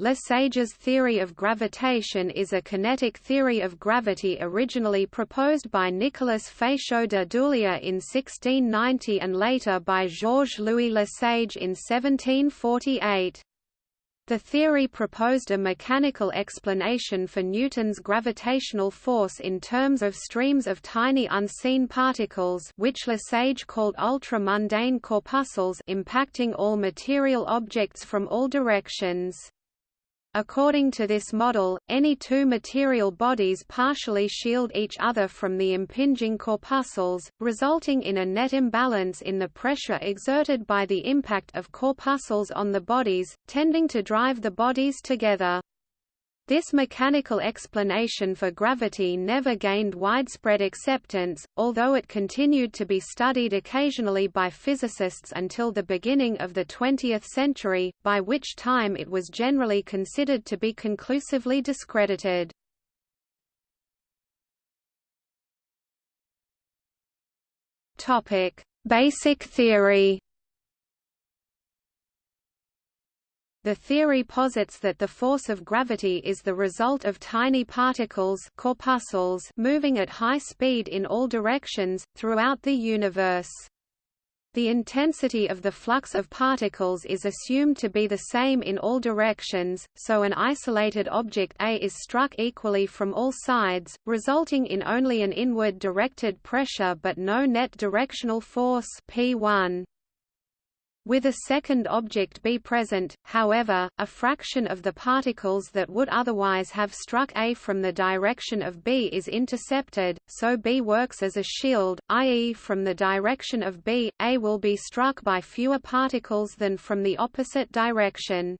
Lesage's theory of gravitation is a kinetic theory of gravity originally proposed by Nicolas Fatio de Duillier in 1690 and later by Georges-Louis Lesage in 1748. The theory proposed a mechanical explanation for Newton's gravitational force in terms of streams of tiny unseen particles which Lesage called ultra-mundane corpuscles impacting all material objects from all directions. According to this model, any two material bodies partially shield each other from the impinging corpuscles, resulting in a net imbalance in the pressure exerted by the impact of corpuscles on the bodies, tending to drive the bodies together. This mechanical explanation for gravity never gained widespread acceptance, although it continued to be studied occasionally by physicists until the beginning of the 20th century, by which time it was generally considered to be conclusively discredited. Basic theory The theory posits that the force of gravity is the result of tiny particles corpuscles moving at high speed in all directions, throughout the universe. The intensity of the flux of particles is assumed to be the same in all directions, so an isolated object A is struck equally from all sides, resulting in only an inward directed pressure but no net directional force P1. With a second object B present, however, a fraction of the particles that would otherwise have struck A from the direction of B is intercepted, so B works as a shield, i.e. from the direction of B, A will be struck by fewer particles than from the opposite direction.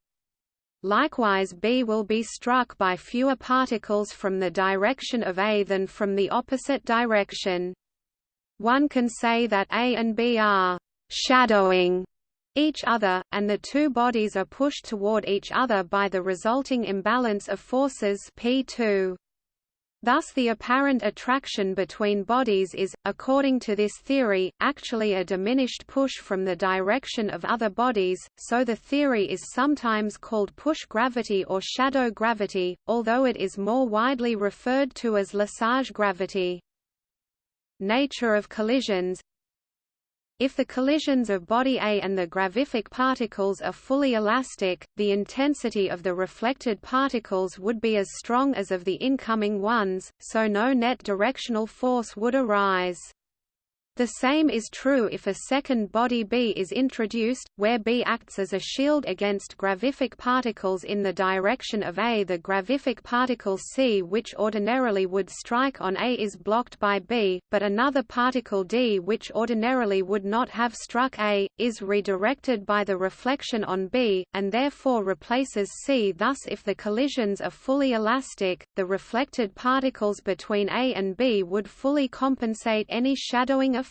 Likewise B will be struck by fewer particles from the direction of A than from the opposite direction. One can say that A and B are «shadowing» each other, and the two bodies are pushed toward each other by the resulting imbalance of forces P2. Thus the apparent attraction between bodies is, according to this theory, actually a diminished push from the direction of other bodies, so the theory is sometimes called push gravity or shadow gravity, although it is more widely referred to as Lesage gravity. Nature of collisions if the collisions of body A and the gravific particles are fully elastic, the intensity of the reflected particles would be as strong as of the incoming ones, so no net directional force would arise. The same is true if a second body B is introduced, where B acts as a shield against gravific particles in the direction of A. The gravific particle C which ordinarily would strike on A is blocked by B, but another particle D which ordinarily would not have struck A, is redirected by the reflection on B, and therefore replaces C. Thus if the collisions are fully elastic, the reflected particles between A and B would fully compensate any shadowing effect.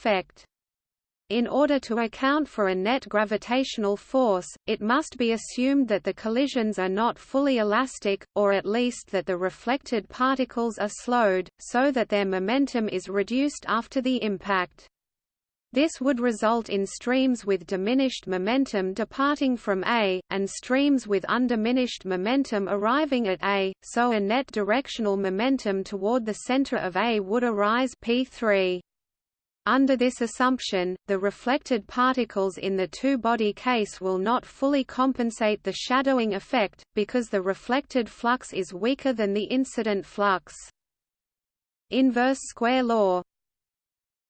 In order to account for a net gravitational force, it must be assumed that the collisions are not fully elastic, or at least that the reflected particles are slowed, so that their momentum is reduced after the impact. This would result in streams with diminished momentum departing from A, and streams with undiminished momentum arriving at A, so a net directional momentum toward the center of A would arise P3. Under this assumption, the reflected particles in the two-body case will not fully compensate the shadowing effect, because the reflected flux is weaker than the incident flux. Inverse square law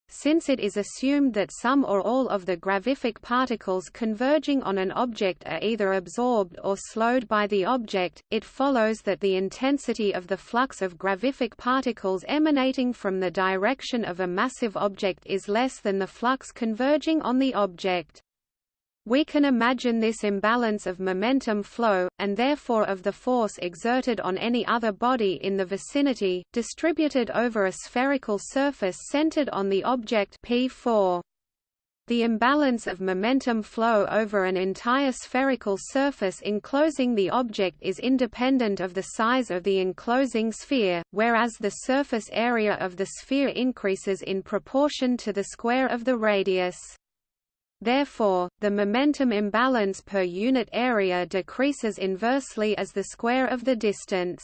since it is assumed that some or all of the gravific particles converging on an object are either absorbed or slowed by the object, it follows that the intensity of the flux of gravific particles emanating from the direction of a massive object is less than the flux converging on the object. We can imagine this imbalance of momentum flow, and therefore of the force exerted on any other body in the vicinity, distributed over a spherical surface centered on the object P4. The imbalance of momentum flow over an entire spherical surface enclosing the object is independent of the size of the enclosing sphere, whereas the surface area of the sphere increases in proportion to the square of the radius. Therefore, the momentum imbalance per unit area decreases inversely as the square of the distance.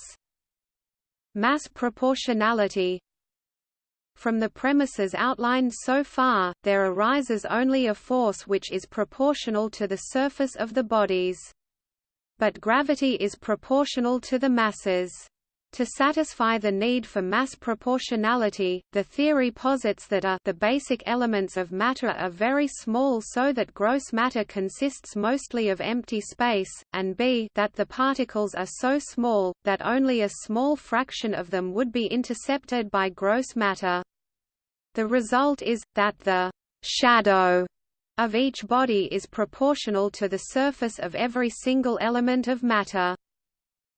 Mass proportionality From the premises outlined so far, there arises only a force which is proportional to the surface of the bodies. But gravity is proportional to the masses. To satisfy the need for mass proportionality, the theory posits that a the basic elements of matter are very small so that gross matter consists mostly of empty space, and b that the particles are so small, that only a small fraction of them would be intercepted by gross matter. The result is, that the shadow of each body is proportional to the surface of every single element of matter.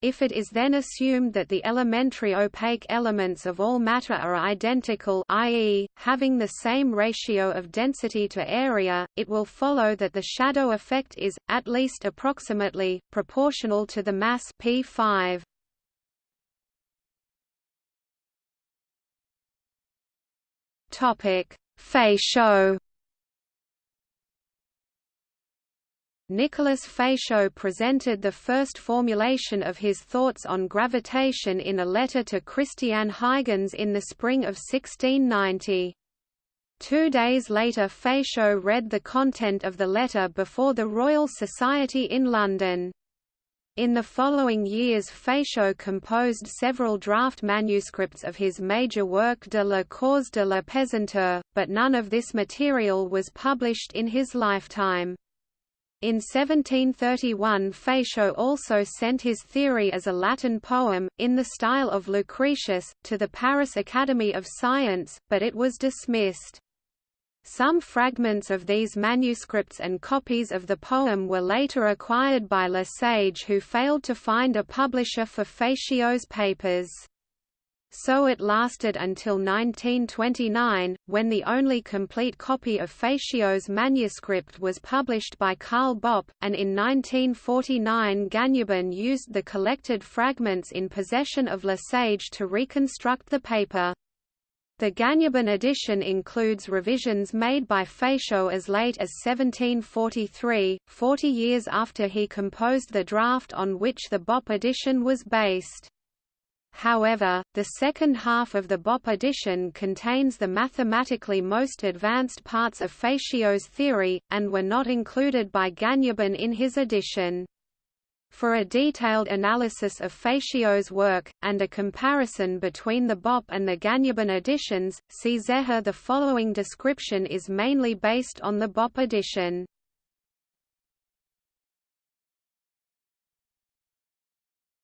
If it is then assumed that the elementary opaque elements of all matter are identical i.e., having the same ratio of density to area, it will follow that the shadow effect is, at least approximately, proportional to the mass P5. Fatio Nicolas Fatio presented the first formulation of his thoughts on gravitation in a letter to Christiaan Huygens in the spring of 1690. Two days later Fatio read the content of the letter before the Royal Society in London. In the following years Fatio composed several draft manuscripts of his major work De la cause de la pesanteur, but none of this material was published in his lifetime. In 1731 Fatio also sent his theory as a Latin poem, in the style of Lucretius, to the Paris Academy of Science, but it was dismissed. Some fragments of these manuscripts and copies of the poem were later acquired by Lesage who failed to find a publisher for Fatio's papers. So it lasted until 1929, when the only complete copy of Fatio's manuscript was published by Karl Bopp, and in 1949 Gagnebin used the collected fragments in possession of Lesage to reconstruct the paper. The Gagnebin edition includes revisions made by Fatio as late as 1743, 40 years after he composed the draft on which the Bopp edition was based. However, the second half of the Bopp edition contains the mathematically most advanced parts of Fatio's theory, and were not included by Gagnebin in his edition. For a detailed analysis of Fatio's work, and a comparison between the Bopp and the Gagnebin editions, see Zehe The following description is mainly based on the Bopp edition.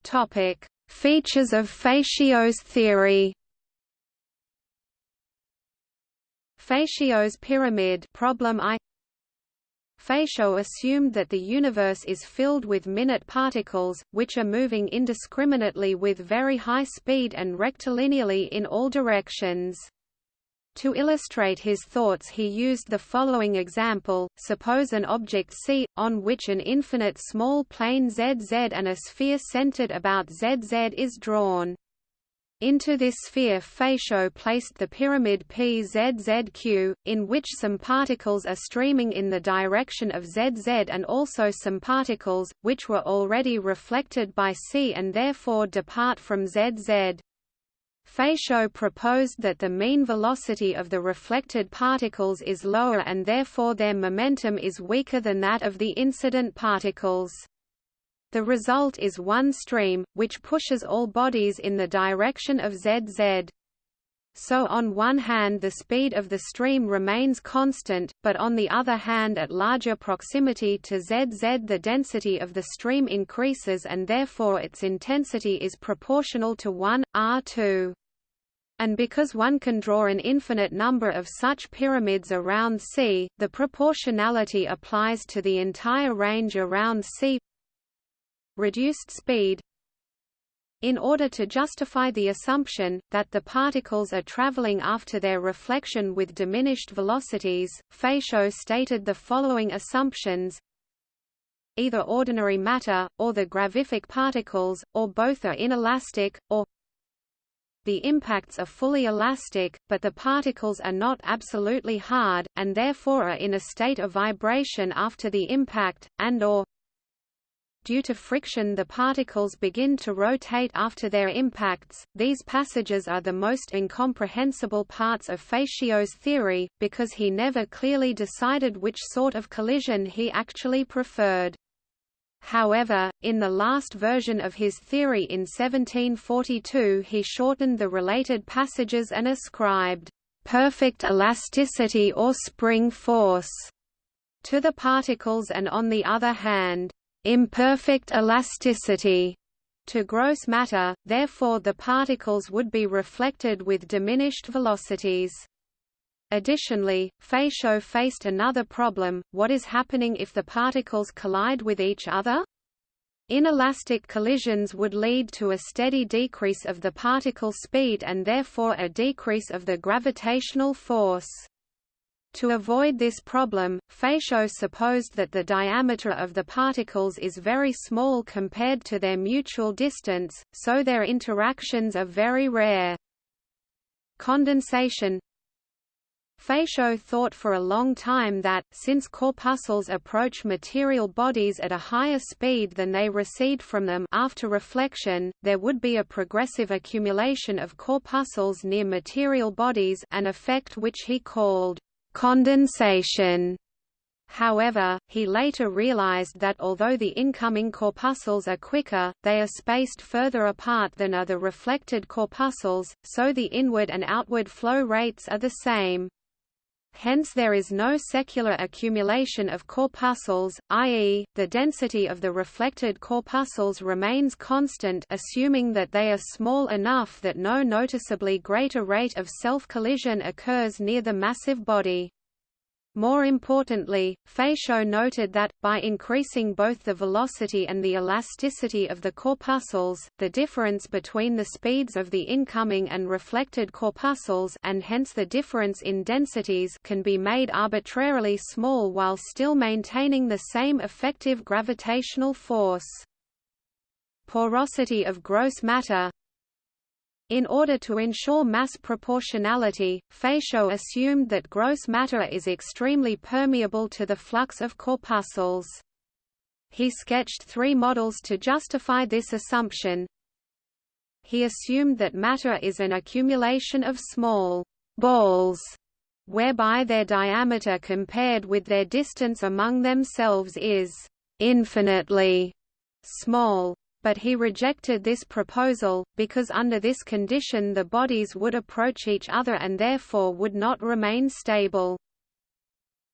Topic Features of Fatio's theory Fatio's pyramid problem I Fatio assumed that the universe is filled with minute particles, which are moving indiscriminately with very high speed and rectilinearly in all directions. To illustrate his thoughts he used the following example, suppose an object C, on which an infinite small plane ZZ and a sphere centered about ZZ is drawn. Into this sphere Fatio placed the pyramid PZZQ, in which some particles are streaming in the direction of ZZ and also some particles, which were already reflected by C and therefore depart from ZZ. Fatio proposed that the mean velocity of the reflected particles is lower and therefore their momentum is weaker than that of the incident particles. The result is one stream, which pushes all bodies in the direction of ZZ. So on one hand the speed of the stream remains constant, but on the other hand at larger proximity to ZZ the density of the stream increases and therefore its intensity is proportional to 1, R2. And because one can draw an infinite number of such pyramids around C, the proportionality applies to the entire range around C. Reduced speed in order to justify the assumption, that the particles are traveling after their reflection with diminished velocities, Fatio stated the following assumptions. Either ordinary matter, or the gravific particles, or both are inelastic, or the impacts are fully elastic, but the particles are not absolutely hard, and therefore are in a state of vibration after the impact, and or due to friction the particles begin to rotate after their impacts. These passages are the most incomprehensible parts of Fatio's theory, because he never clearly decided which sort of collision he actually preferred. However, in the last version of his theory in 1742 he shortened the related passages and ascribed perfect elasticity or spring force to the particles and on the other hand, imperfect elasticity to gross matter, therefore the particles would be reflected with diminished velocities. Additionally, Fatio faced another problem, what is happening if the particles collide with each other? Inelastic collisions would lead to a steady decrease of the particle speed and therefore a decrease of the gravitational force. To avoid this problem, Fatio supposed that the diameter of the particles is very small compared to their mutual distance, so their interactions are very rare. Condensation Fatio thought for a long time that, since corpuscles approach material bodies at a higher speed than they recede from them after reflection, there would be a progressive accumulation of corpuscles near material bodies an effect which he called condensation. However, he later realized that although the incoming corpuscles are quicker, they are spaced further apart than are the reflected corpuscles, so the inward and outward flow rates are the same. Hence there is no secular accumulation of corpuscles, i.e., the density of the reflected corpuscles remains constant assuming that they are small enough that no noticeably greater rate of self-collision occurs near the massive body. More importantly, Fatio noted that, by increasing both the velocity and the elasticity of the corpuscles, the difference between the speeds of the incoming and reflected corpuscles and hence the difference in densities can be made arbitrarily small while still maintaining the same effective gravitational force. Porosity of gross matter in order to ensure mass proportionality, Fatio assumed that gross matter is extremely permeable to the flux of corpuscles. He sketched three models to justify this assumption. He assumed that matter is an accumulation of small balls, whereby their diameter compared with their distance among themselves is infinitely small but he rejected this proposal, because under this condition the bodies would approach each other and therefore would not remain stable.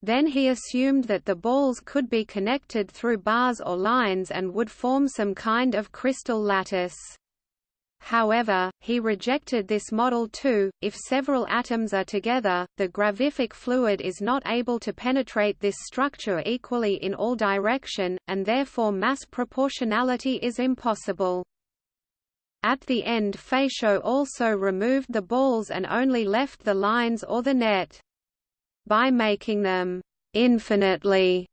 Then he assumed that the balls could be connected through bars or lines and would form some kind of crystal lattice. However, he rejected this model too. If several atoms are together, the gravific fluid is not able to penetrate this structure equally in all direction, and therefore mass proportionality is impossible. At the end Fatio also removed the balls and only left the lines or the net. By making them infinitely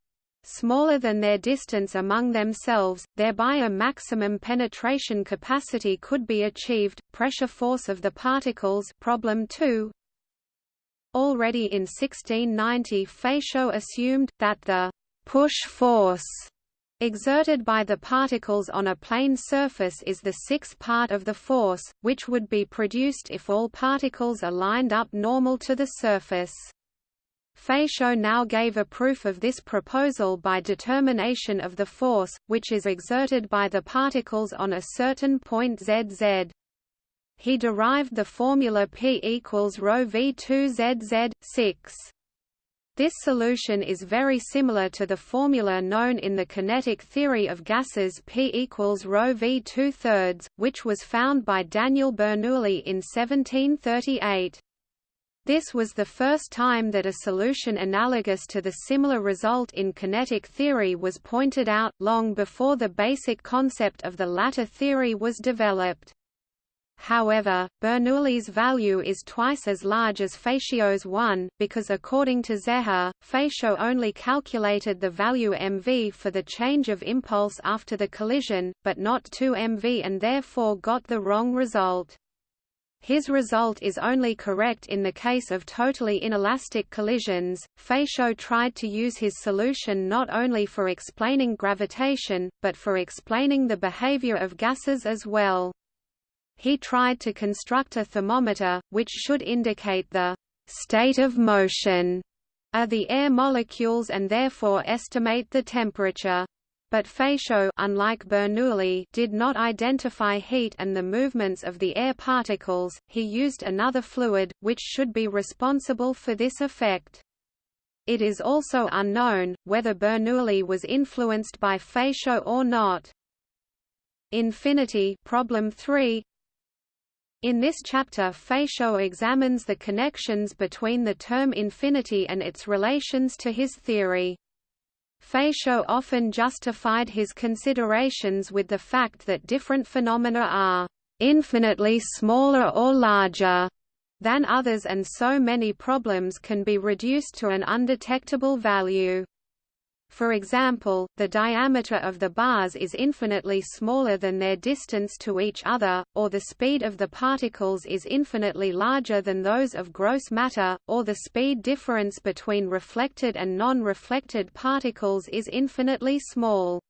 smaller than their distance among themselves, thereby a maximum penetration capacity could be achieved. Pressure force of the particles problem 2 Already in 1690 Fatio assumed, that the push force exerted by the particles on a plane surface is the sixth part of the force, which would be produced if all particles are lined up normal to the surface. Fatio now gave a proof of this proposal by determination of the force, which is exerted by the particles on a certain point zz. He derived the formula P equals rho v2 zz, 6. This solution is very similar to the formula known in the kinetic theory of gases P equals rho v 2 thirds, which was found by Daniel Bernoulli in 1738. This was the first time that a solution analogous to the similar result in kinetic theory was pointed out, long before the basic concept of the latter theory was developed. However, Bernoulli's value is twice as large as Fatio's 1, because according to Zehe, Fatio only calculated the value mv for the change of impulse after the collision, but not 2 mv and therefore got the wrong result. His result is only correct in the case of totally inelastic collisions. Fatio tried to use his solution not only for explaining gravitation, but for explaining the behavior of gases as well. He tried to construct a thermometer, which should indicate the state of motion of the air molecules and therefore estimate the temperature. But Fatio unlike Bernoulli did not identify heat and the movements of the air particles, he used another fluid, which should be responsible for this effect. It is also unknown, whether Bernoulli was influenced by Fatio or not. Infinity problem 3 in this chapter Fatio examines the connections between the term infinity and its relations to his theory. Fatio often justified his considerations with the fact that different phenomena are infinitely smaller or larger than others and so many problems can be reduced to an undetectable value. For example, the diameter of the bars is infinitely smaller than their distance to each other, or the speed of the particles is infinitely larger than those of gross matter, or the speed difference between reflected and non-reflected particles is infinitely small.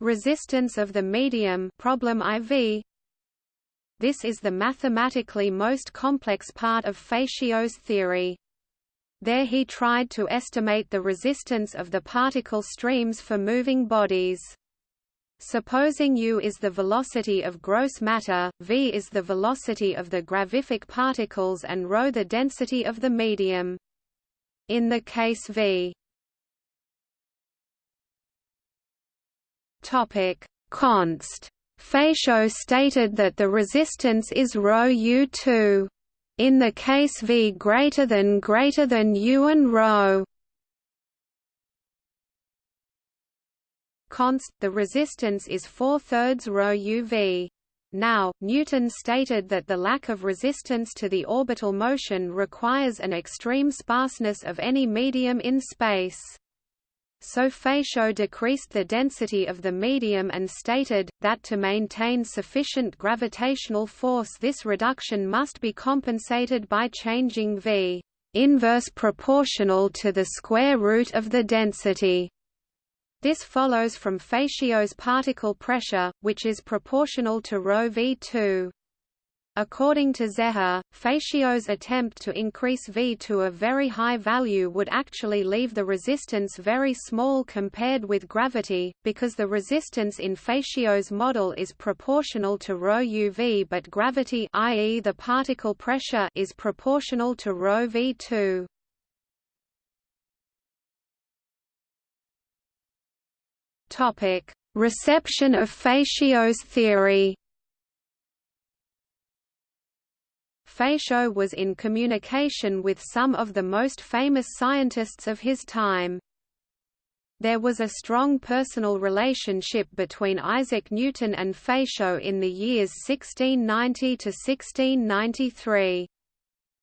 Resistance of the medium problem IV This is the mathematically most complex part of Fatio's theory. There he tried to estimate the resistance of the particle streams for moving bodies. Supposing u is the velocity of gross matter, v is the velocity of the gravific particles and ρ the density of the medium. In the case v Topic const. Fatio stated that the resistance is ρ u2 in the case V greater than greater than U and ρ const the resistance is 4 thirds ρ UV. Now, Newton stated that the lack of resistance to the orbital motion requires an extreme sparseness of any medium in space. So Fatio decreased the density of the medium and stated, that to maintain sufficient gravitational force this reduction must be compensated by changing V inverse proportional to the square root of the density. This follows from Fatio's particle pressure, which is proportional to ρ v2. According to Zehe, Fatio's attempt to increase V to a very high value would actually leave the resistance very small compared with gravity, because the resistance in Fatio's model is proportional to ρ uv but gravity i.e. the particle pressure is proportional to ρ v2. Reception of Fatio's theory Fatio was in communication with some of the most famous scientists of his time. There was a strong personal relationship between Isaac Newton and Fatio in the years 1690 to 1693.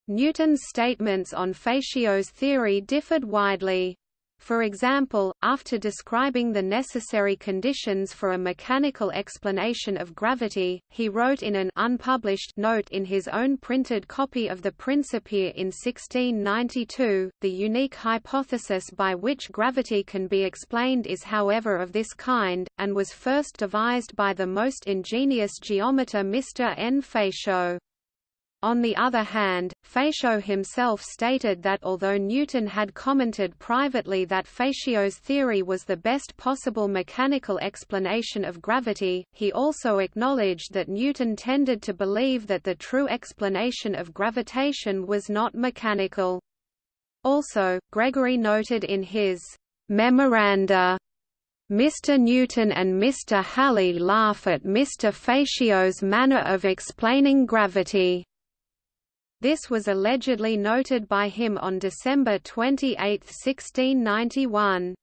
Newton's statements on Fatio's theory differed widely. For example, after describing the necessary conditions for a mechanical explanation of gravity, he wrote in an unpublished note in his own printed copy of the Principia in 1692, the unique hypothesis by which gravity can be explained is however of this kind, and was first devised by the most ingenious geometer Mr. N. Fatio. On the other hand, Fatio himself stated that although Newton had commented privately that Fatio's theory was the best possible mechanical explanation of gravity, he also acknowledged that Newton tended to believe that the true explanation of gravitation was not mechanical. Also, Gregory noted in his memoranda Mr. Newton and Mr. Halley laugh at Mr. Fatio's manner of explaining gravity. This was allegedly noted by him on December 28, 1691.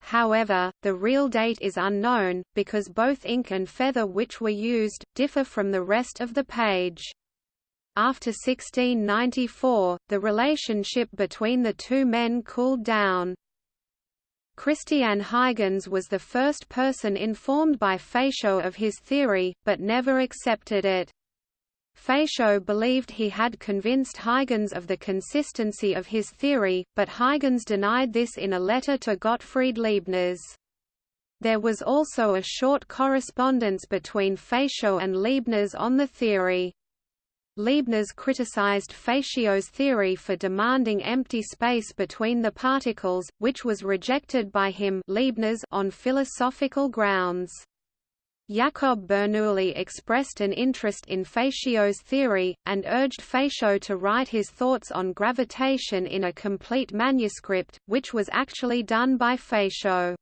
However, the real date is unknown, because both ink and feather which were used, differ from the rest of the page. After 1694, the relationship between the two men cooled down. Christian Huygens was the first person informed by Fatio of his theory, but never accepted it. Fatio believed he had convinced Huygens of the consistency of his theory, but Huygens denied this in a letter to Gottfried Leibniz. There was also a short correspondence between Fatio and Leibniz on the theory. Leibniz criticized Fatio's theory for demanding empty space between the particles, which was rejected by him Leibniz on philosophical grounds. Jacob Bernoulli expressed an interest in Fatio's theory, and urged Fatio to write his thoughts on gravitation in a complete manuscript, which was actually done by Fatio.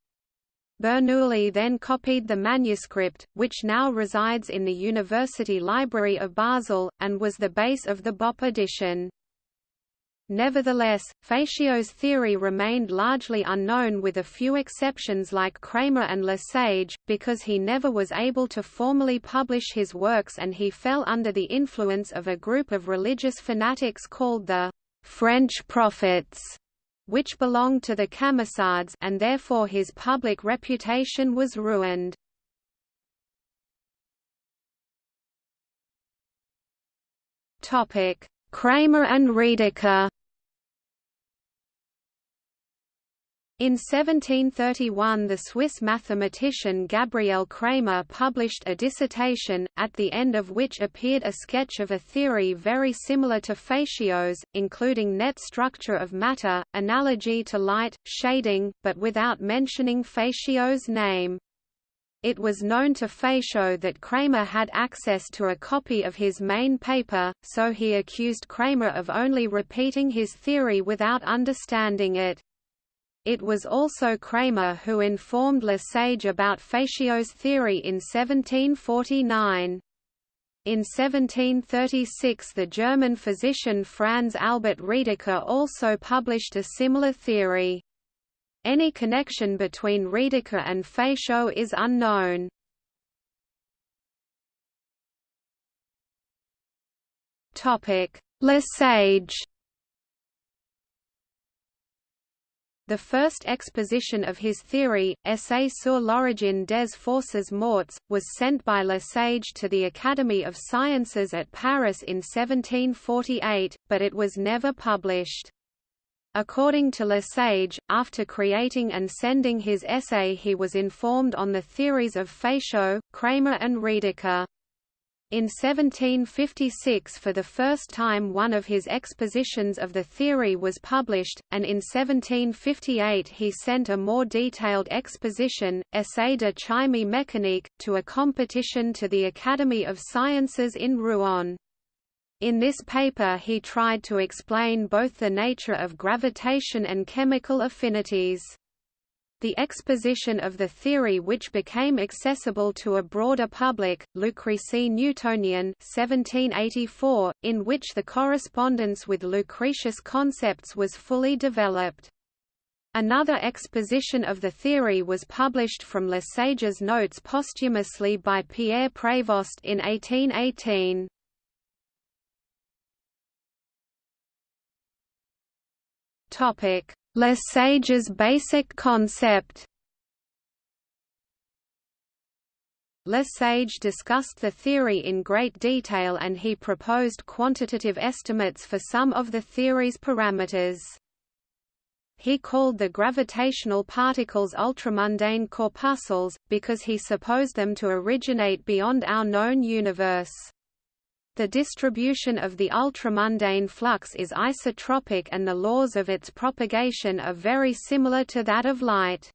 Bernoulli then copied the manuscript, which now resides in the University Library of Basel, and was the base of the Bopp edition. Nevertheless, Fatio's theory remained largely unknown with a few exceptions like Cramer and Lesage, because he never was able to formally publish his works and he fell under the influence of a group of religious fanatics called the French Prophets which belonged to the Camisards and therefore his public reputation was ruined. Cramer and Redeker In 1731 the Swiss mathematician Gabriel Cramer published a dissertation, at the end of which appeared a sketch of a theory very similar to Fatio's, including net structure of matter, analogy to light, shading, but without mentioning Fatio's name. It was known to Fatio that Cramer had access to a copy of his main paper, so he accused Cramer of only repeating his theory without understanding it. It was also Cramer who informed Lesage about Fatio's theory in 1749. In 1736 the German physician Franz Albert Redeker also published a similar theory. Any connection between Redeker and Fatio is unknown. Lesage The first exposition of his theory, Essai sur l'origine des forces mortes, was sent by Lesage to the Academy of Sciences at Paris in 1748, but it was never published. According to Lesage, after creating and sending his essay he was informed on the theories of Fatio, Cramer and Redeker. In 1756 for the first time one of his expositions of the theory was published, and in 1758 he sent a more detailed exposition, Essai de chimie mécanique, to a competition to the Academy of Sciences in Rouen. In this paper he tried to explain both the nature of gravitation and chemical affinities. The exposition of the theory which became accessible to a broader public, Lucrece Newtonian 1784, in which the correspondence with Lucretius concepts was fully developed. Another exposition of the theory was published from Lesage's notes posthumously by Pierre Prévost in 1818. Topic: Lesage's basic concept Lesage discussed the theory in great detail and he proposed quantitative estimates for some of the theory's parameters. He called the gravitational particles ultramundane corpuscles, because he supposed them to originate beyond our known universe. The distribution of the ultramundane flux is isotropic and the laws of its propagation are very similar to that of light.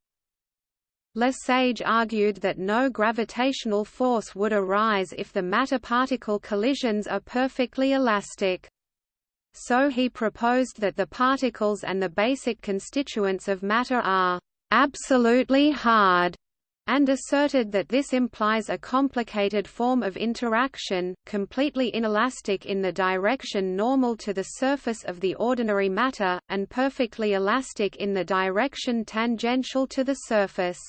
Lesage argued that no gravitational force would arise if the matter-particle collisions are perfectly elastic. So he proposed that the particles and the basic constituents of matter are absolutely hard and asserted that this implies a complicated form of interaction, completely inelastic in the direction normal to the surface of the ordinary matter, and perfectly elastic in the direction tangential to the surface.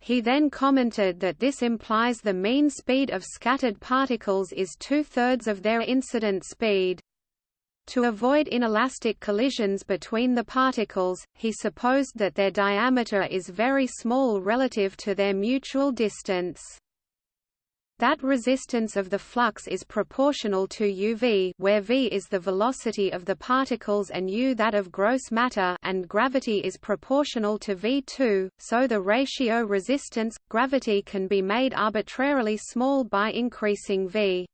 He then commented that this implies the mean speed of scattered particles is two-thirds of their incident speed. To avoid inelastic collisions between the particles, he supposed that their diameter is very small relative to their mutual distance. that resistance of the flux is proportional to uv where v is the velocity of the particles and u that of gross matter and gravity is proportional to v2, so the ratio resistance-gravity can be made arbitrarily small by increasing v.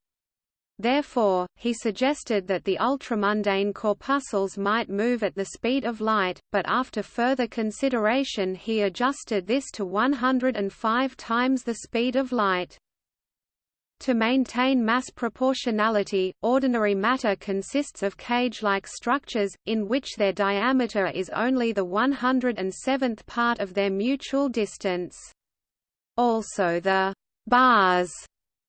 Therefore, he suggested that the ultramundane corpuscles might move at the speed of light, but after further consideration he adjusted this to 105 times the speed of light. To maintain mass proportionality, ordinary matter consists of cage-like structures, in which their diameter is only the 107th part of their mutual distance. Also the bars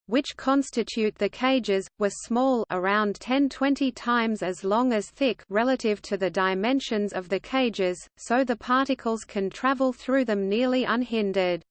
which constitute the cages, were small around 10-20 times as long as thick relative to the dimensions of the cages, so the particles can travel through them nearly unhindered.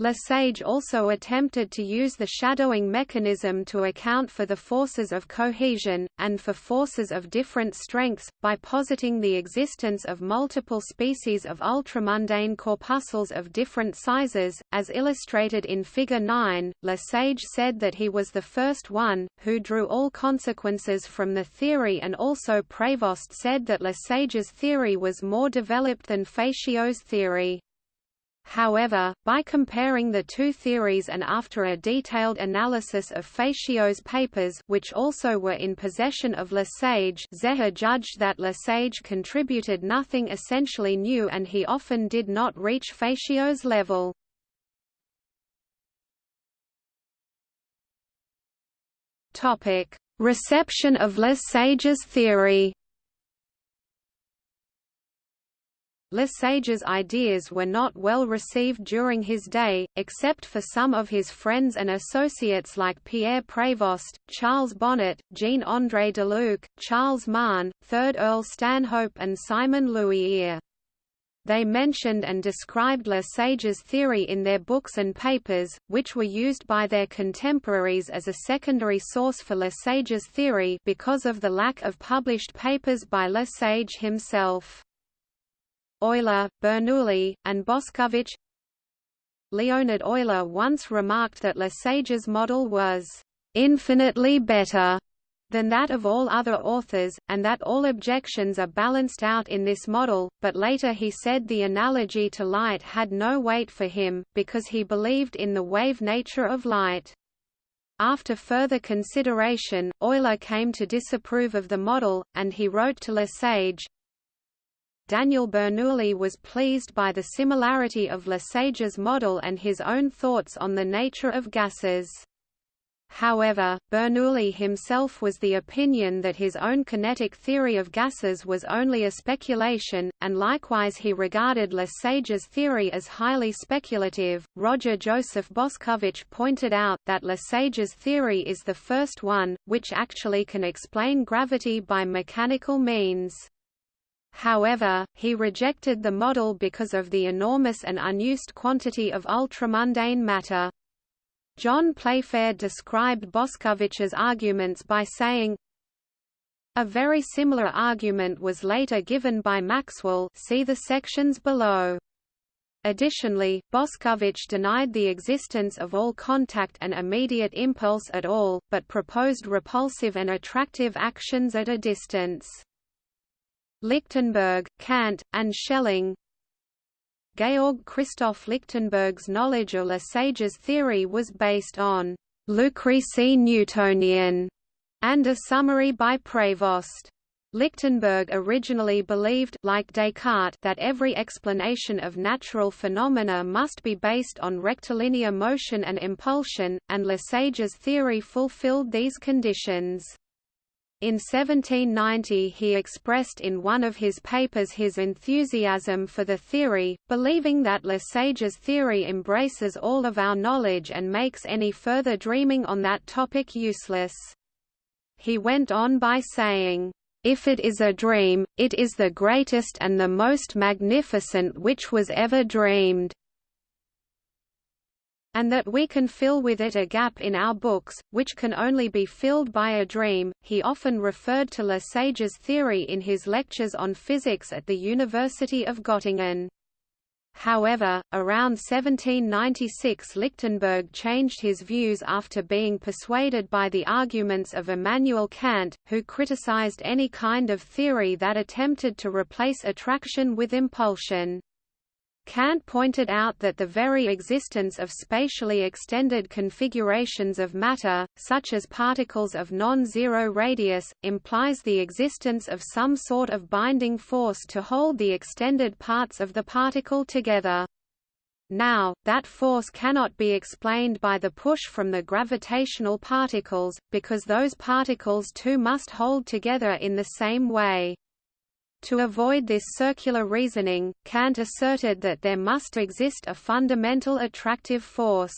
Lesage also attempted to use the shadowing mechanism to account for the forces of cohesion, and for forces of different strengths, by positing the existence of multiple species of ultramundane corpuscles of different sizes. As illustrated in Figure 9, Lesage said that he was the first one, who drew all consequences from the theory and also Prévost said that Lesage's theory was more developed than Fatio's theory. However, by comparing the two theories and after a detailed analysis of Fatio's papers which also were in possession of Lesage Zehe judged that Lesage contributed nothing essentially new and he often did not reach Fatio's level. Reception of Lesage's theory Lesage's ideas were not well received during his day, except for some of his friends and associates like Pierre Prévost, Charles Bonnet, Jean-André Deluc, Charles Mahon, 3rd Earl Stanhope and Simon Louis They mentioned and described Lesage's theory in their books and papers, which were used by their contemporaries as a secondary source for Lesage's theory because of the lack of published papers by Lesage himself. Euler, Bernoulli, and Boscovich Leonhard Euler once remarked that Lesage's model was infinitely better than that of all other authors, and that all objections are balanced out in this model, but later he said the analogy to light had no weight for him, because he believed in the wave nature of light. After further consideration, Euler came to disapprove of the model, and he wrote to Lesage, Daniel Bernoulli was pleased by the similarity of Lesage's model and his own thoughts on the nature of gases. However, Bernoulli himself was the opinion that his own kinetic theory of gases was only a speculation, and likewise he regarded Lesage's theory as highly speculative. Roger Joseph Boscovich pointed out that Lesage's theory is the first one, which actually can explain gravity by mechanical means. However, he rejected the model because of the enormous and unused quantity of ultramundane matter. John Playfair described Boscovich's arguments by saying, A very similar argument was later given by Maxwell see the sections below. Additionally, Boscovich denied the existence of all contact and immediate impulse at all, but proposed repulsive and attractive actions at a distance. Lichtenberg, Kant, and Schelling Georg Christoph Lichtenberg's knowledge of Lesage's theory was based on Lucrece Newtonian and a summary by Prévost. Lichtenberg originally believed like Descartes that every explanation of natural phenomena must be based on rectilinear motion and impulsion, and Lesage's theory fulfilled these conditions. In 1790 he expressed in one of his papers his enthusiasm for the theory, believing that Lesage's theory embraces all of our knowledge and makes any further dreaming on that topic useless. He went on by saying, if it is a dream, it is the greatest and the most magnificent which was ever dreamed and that we can fill with it a gap in our books, which can only be filled by a dream. He often referred to Lesage's theory in his lectures on physics at the University of Göttingen. However, around 1796 Lichtenberg changed his views after being persuaded by the arguments of Immanuel Kant, who criticized any kind of theory that attempted to replace attraction with impulsion. Kant pointed out that the very existence of spatially extended configurations of matter, such as particles of non-zero radius, implies the existence of some sort of binding force to hold the extended parts of the particle together. Now, that force cannot be explained by the push from the gravitational particles, because those particles too must hold together in the same way. To avoid this circular reasoning, Kant asserted that there must exist a fundamental attractive force.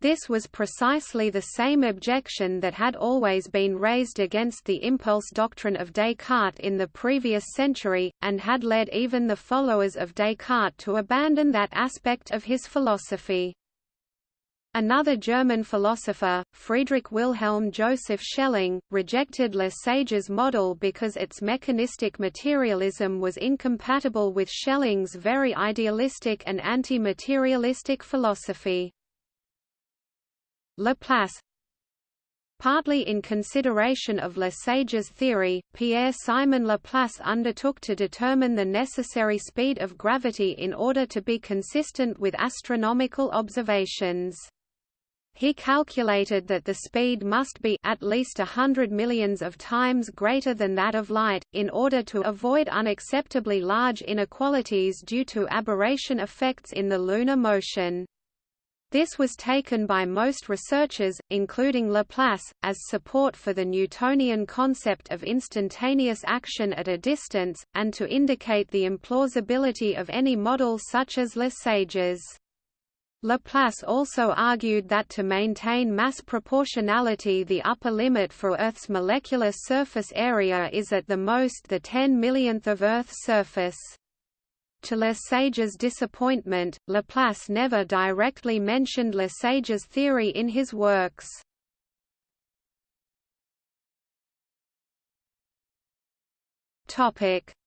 This was precisely the same objection that had always been raised against the impulse doctrine of Descartes in the previous century, and had led even the followers of Descartes to abandon that aspect of his philosophy. Another German philosopher, Friedrich Wilhelm Joseph Schelling, rejected Lesage's model because its mechanistic materialism was incompatible with Schelling's very idealistic and anti-materialistic philosophy. Laplace Partly in consideration of Lesage's theory, Pierre-Simon Laplace undertook to determine the necessary speed of gravity in order to be consistent with astronomical observations. He calculated that the speed must be at least a hundred millions of times greater than that of light, in order to avoid unacceptably large inequalities due to aberration effects in the lunar motion. This was taken by most researchers, including Laplace, as support for the Newtonian concept of instantaneous action at a distance, and to indicate the implausibility of any model such as Lesage's. Laplace also argued that to maintain mass proportionality the upper limit for Earth's molecular surface area is at the most the 10 millionth of Earth's surface. To Lesage's disappointment, Laplace never directly mentioned Lesage's theory in his works.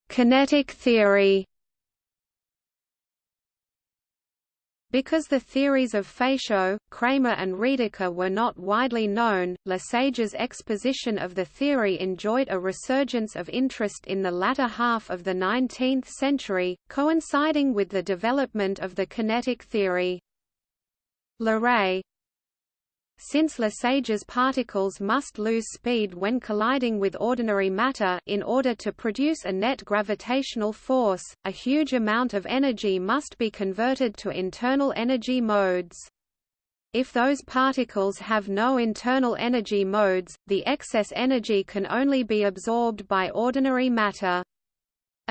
Kinetic theory Because the theories of Fatio, Cramer and Redeker were not widely known, Lesage's exposition of the theory enjoyed a resurgence of interest in the latter half of the 19th century, coinciding with the development of the kinetic theory. Leray, since Lesage's particles must lose speed when colliding with ordinary matter in order to produce a net gravitational force, a huge amount of energy must be converted to internal energy modes. If those particles have no internal energy modes, the excess energy can only be absorbed by ordinary matter.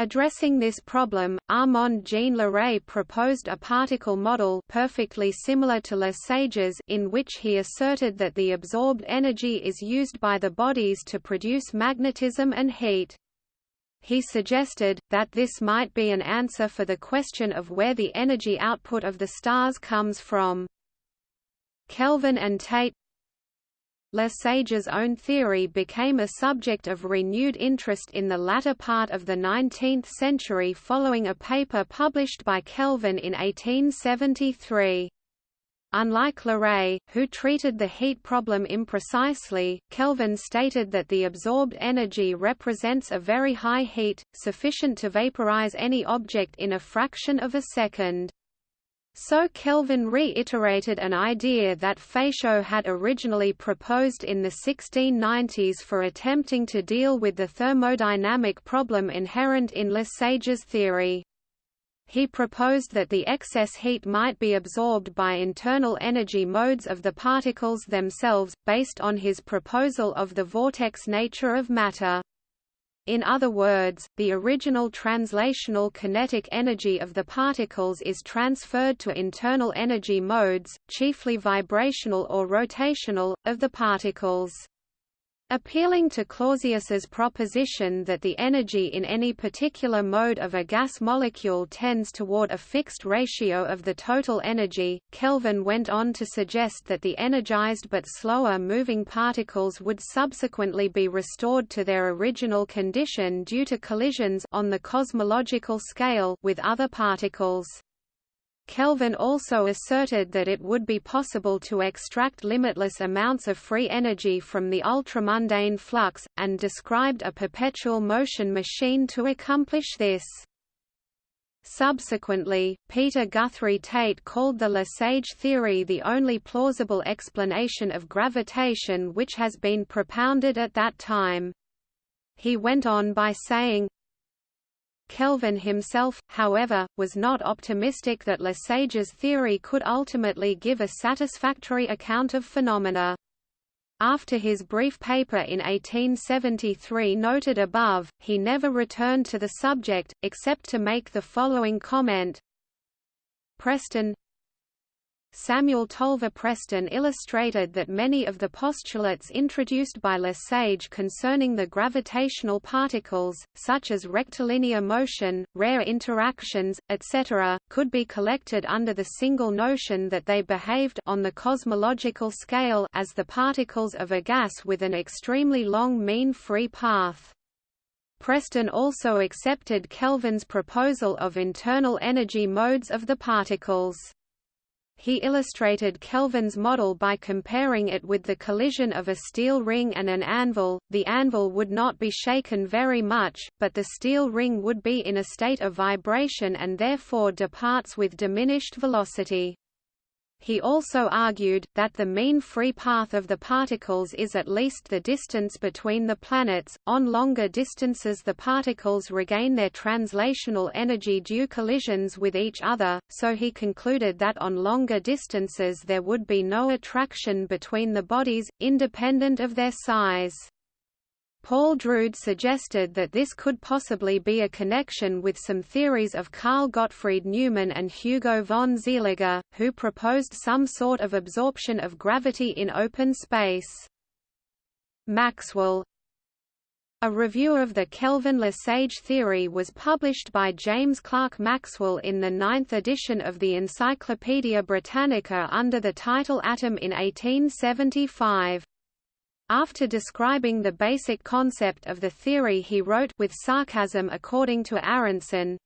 Addressing this problem, Armand Jean Leray proposed a particle model perfectly similar to Lesage's in which he asserted that the absorbed energy is used by the bodies to produce magnetism and heat. He suggested, that this might be an answer for the question of where the energy output of the stars comes from. Kelvin and Tait Lesage's own theory became a subject of renewed interest in the latter part of the 19th century following a paper published by Kelvin in 1873. Unlike Leray, who treated the heat problem imprecisely, Kelvin stated that the absorbed energy represents a very high heat, sufficient to vaporize any object in a fraction of a second. So Kelvin reiterated an idea that Fatio had originally proposed in the 1690s for attempting to deal with the thermodynamic problem inherent in Lesage's theory. He proposed that the excess heat might be absorbed by internal energy modes of the particles themselves, based on his proposal of the vortex nature of matter. In other words, the original translational kinetic energy of the particles is transferred to internal energy modes, chiefly vibrational or rotational, of the particles. Appealing to Clausius's proposition that the energy in any particular mode of a gas molecule tends toward a fixed ratio of the total energy, Kelvin went on to suggest that the energized but slower moving particles would subsequently be restored to their original condition due to collisions on the cosmological scale with other particles. Kelvin also asserted that it would be possible to extract limitless amounts of free energy from the ultramundane flux, and described a perpetual motion machine to accomplish this. Subsequently, Peter Guthrie Tait called the Lesage theory the only plausible explanation of gravitation which has been propounded at that time. He went on by saying, Kelvin himself, however, was not optimistic that Lesage's theory could ultimately give a satisfactory account of phenomena. After his brief paper in 1873 noted above, he never returned to the subject, except to make the following comment Preston Samuel Tolver Preston illustrated that many of the postulates introduced by Lesage concerning the gravitational particles, such as rectilinear motion, rare interactions, etc., could be collected under the single notion that they behaved on the cosmological scale as the particles of a gas with an extremely long mean free path. Preston also accepted Kelvin's proposal of internal energy modes of the particles. He illustrated Kelvin's model by comparing it with the collision of a steel ring and an anvil. The anvil would not be shaken very much, but the steel ring would be in a state of vibration and therefore departs with diminished velocity. He also argued, that the mean free path of the particles is at least the distance between the planets. On longer distances, the particles regain their translational energy due collisions with each other, so he concluded that on longer distances there would be no attraction between the bodies, independent of their size. Paul Drude suggested that this could possibly be a connection with some theories of Carl Gottfried Neumann and Hugo von Seeliger, who proposed some sort of absorption of gravity in open space. Maxwell A review of the Kelvin-Lesage theory was published by James Clerk Maxwell in the ninth edition of the Encyclopaedia Britannica under the title Atom in 1875. After describing the basic concept of the theory he wrote with sarcasm according to Aaronson,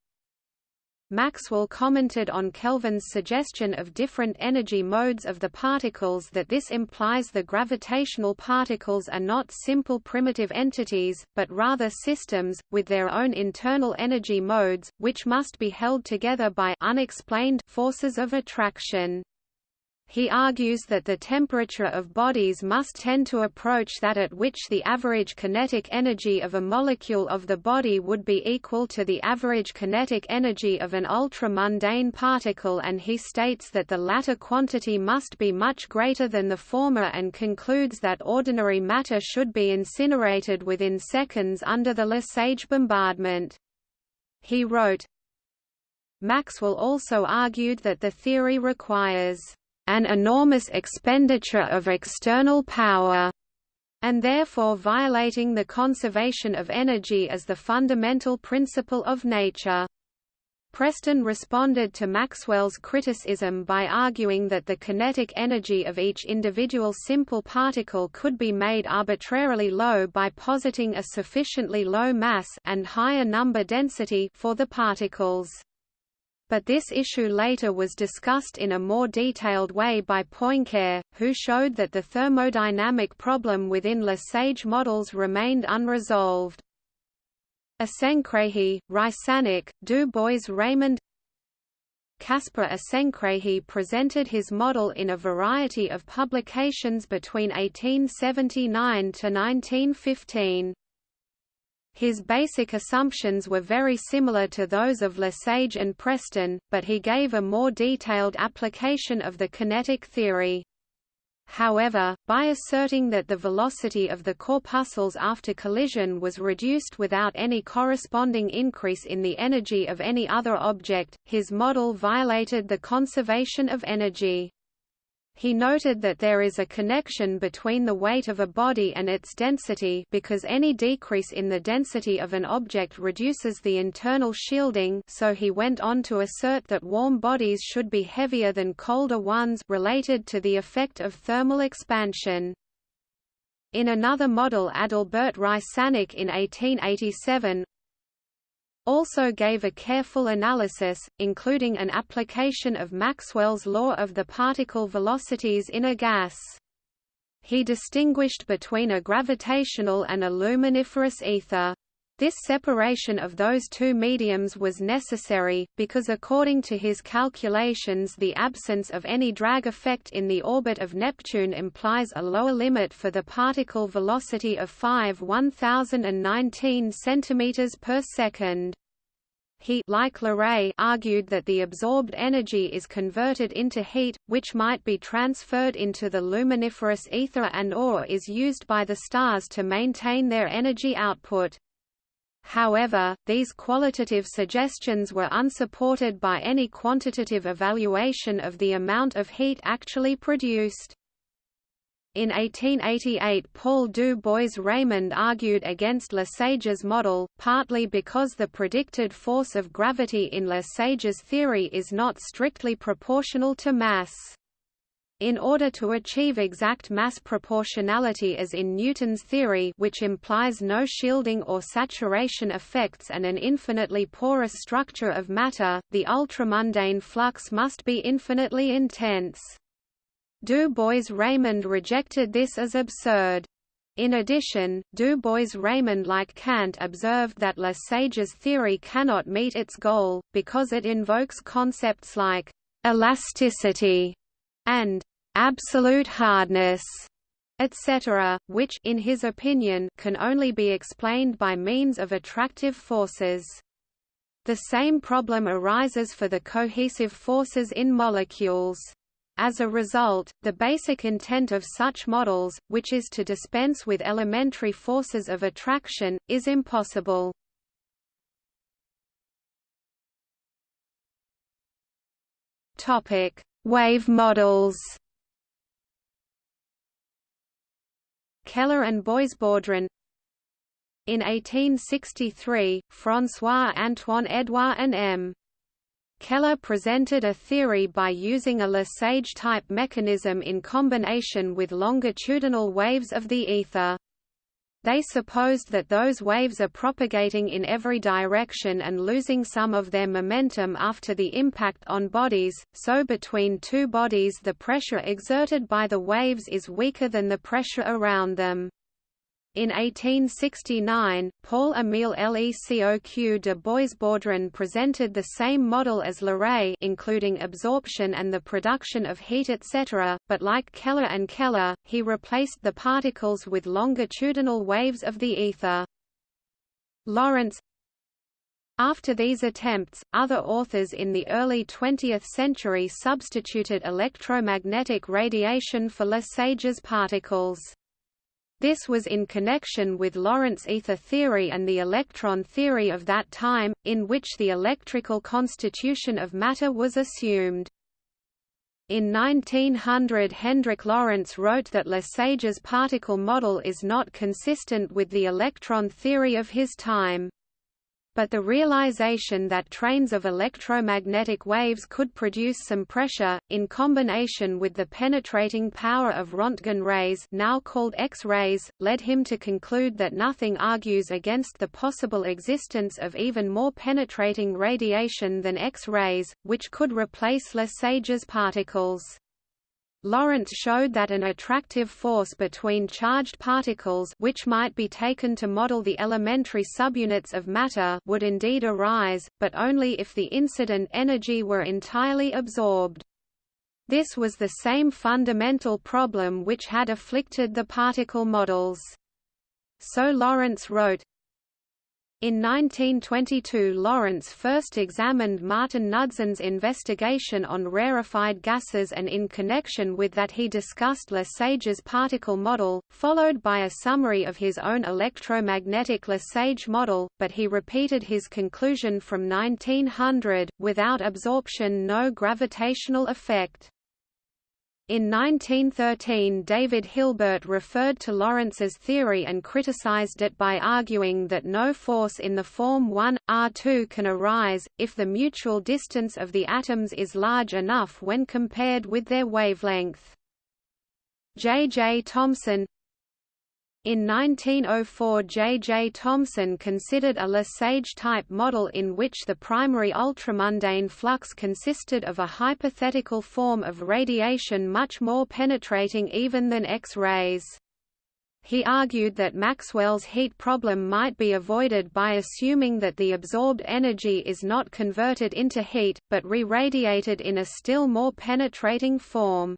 Maxwell commented on Kelvin's suggestion of different energy modes of the particles that this implies the gravitational particles are not simple primitive entities, but rather systems, with their own internal energy modes, which must be held together by unexplained forces of attraction. He argues that the temperature of bodies must tend to approach that at which the average kinetic energy of a molecule of the body would be equal to the average kinetic energy of an ultra-mundane particle and he states that the latter quantity must be much greater than the former and concludes that ordinary matter should be incinerated within seconds under the Lesage bombardment. He wrote, Maxwell also argued that the theory requires an enormous expenditure of external power, and therefore violating the conservation of energy as the fundamental principle of nature. Preston responded to Maxwell's criticism by arguing that the kinetic energy of each individual simple particle could be made arbitrarily low by positing a sufficiently low mass and higher number density for the particles but this issue later was discussed in a more detailed way by Poincare, who showed that the thermodynamic problem within Lesage models remained unresolved. Isenkrahe, Rysanek, Du Bois Reymond Caspar Isenkrahe presented his model in a variety of publications between 1879 to 1915. His basic assumptions were very similar to those of Lesage and Preston, but he gave a more detailed application of the kinetic theory. However, by asserting that the velocity of the corpuscles after collision was reduced without any corresponding increase in the energy of any other object, his model violated the conservation of energy. He noted that there is a connection between the weight of a body and its density because any decrease in the density of an object reduces the internal shielding so he went on to assert that warm bodies should be heavier than colder ones related to the effect of thermal expansion. In another model Adalbert Rysanek in 1887 also gave a careful analysis, including an application of Maxwell's law of the particle velocities in a gas. He distinguished between a gravitational and a luminiferous ether. This separation of those two mediums was necessary, because according to his calculations the absence of any drag effect in the orbit of Neptune implies a lower limit for the particle velocity of 5 1019 cm per second. He like Leray argued that the absorbed energy is converted into heat, which might be transferred into the luminiferous ether and or is used by the stars to maintain their energy output. However, these qualitative suggestions were unsupported by any quantitative evaluation of the amount of heat actually produced. In 1888 Paul du Bois-Reymond argued against Lesage's model, partly because the predicted force of gravity in Lesage's theory is not strictly proportional to mass. In order to achieve exact mass proportionality as in Newton's theory which implies no shielding or saturation effects and an infinitely porous structure of matter, the ultramundane flux must be infinitely intense. Du Bois-Reymond rejected this as absurd. In addition, Du Bois-Reymond like Kant observed that Lesage's theory cannot meet its goal, because it invokes concepts like «elasticity» and «absolute hardness» etc., which in his opinion can only be explained by means of attractive forces. The same problem arises for the cohesive forces in molecules. As a result, the basic intent of such models, which is to dispense with elementary forces of attraction, is impossible. Topic: Wave models. Keller and Boisbaudran In 1863, François-Antoine Edouard and M. Keller presented a theory by using a Lesage-type mechanism in combination with longitudinal waves of the ether. They supposed that those waves are propagating in every direction and losing some of their momentum after the impact on bodies, so between two bodies the pressure exerted by the waves is weaker than the pressure around them. In 1869, Paul-Émile Lecoq de Boisbaudran presented the same model as Leray including absorption and the production of heat etc., but like Keller and Keller, he replaced the particles with longitudinal waves of the ether. Lorentz after these attempts, other authors in the early 20th century substituted electromagnetic radiation for Lesage's particles. This was in connection with Lorentz ether theory and the electron theory of that time, in which the electrical constitution of matter was assumed. In 1900 Hendrik Lorentz wrote that Lesage's particle model is not consistent with the electron theory of his time but the realization that trains of electromagnetic waves could produce some pressure, in combination with the penetrating power of Rontgen rays now called X-rays, led him to conclude that nothing argues against the possible existence of even more penetrating radiation than X-rays, which could replace Lesage's particles. Lorentz showed that an attractive force between charged particles which might be taken to model the elementary subunits of matter would indeed arise, but only if the incident energy were entirely absorbed. This was the same fundamental problem which had afflicted the particle models. So Lorentz wrote, in 1922 Lorentz first examined Martin Knudsen's investigation on rarefied gases and in connection with that he discussed Lesage's particle model, followed by a summary of his own electromagnetic Lesage model, but he repeated his conclusion from 1900, without absorption no gravitational effect. In 1913 David Hilbert referred to Lorentz's theory and criticized it by arguing that no force in the form 1, R2 can arise, if the mutual distance of the atoms is large enough when compared with their wavelength. J. J. Thomson In 1904 J. J. Thomson considered a Lesage-type model in which the primary ultramundane flux consisted of a hypothetical form of radiation much more penetrating even than X-rays. He argued that Maxwell's heat problem might be avoided by assuming that the absorbed energy is not converted into heat, but re-radiated in a still more penetrating form.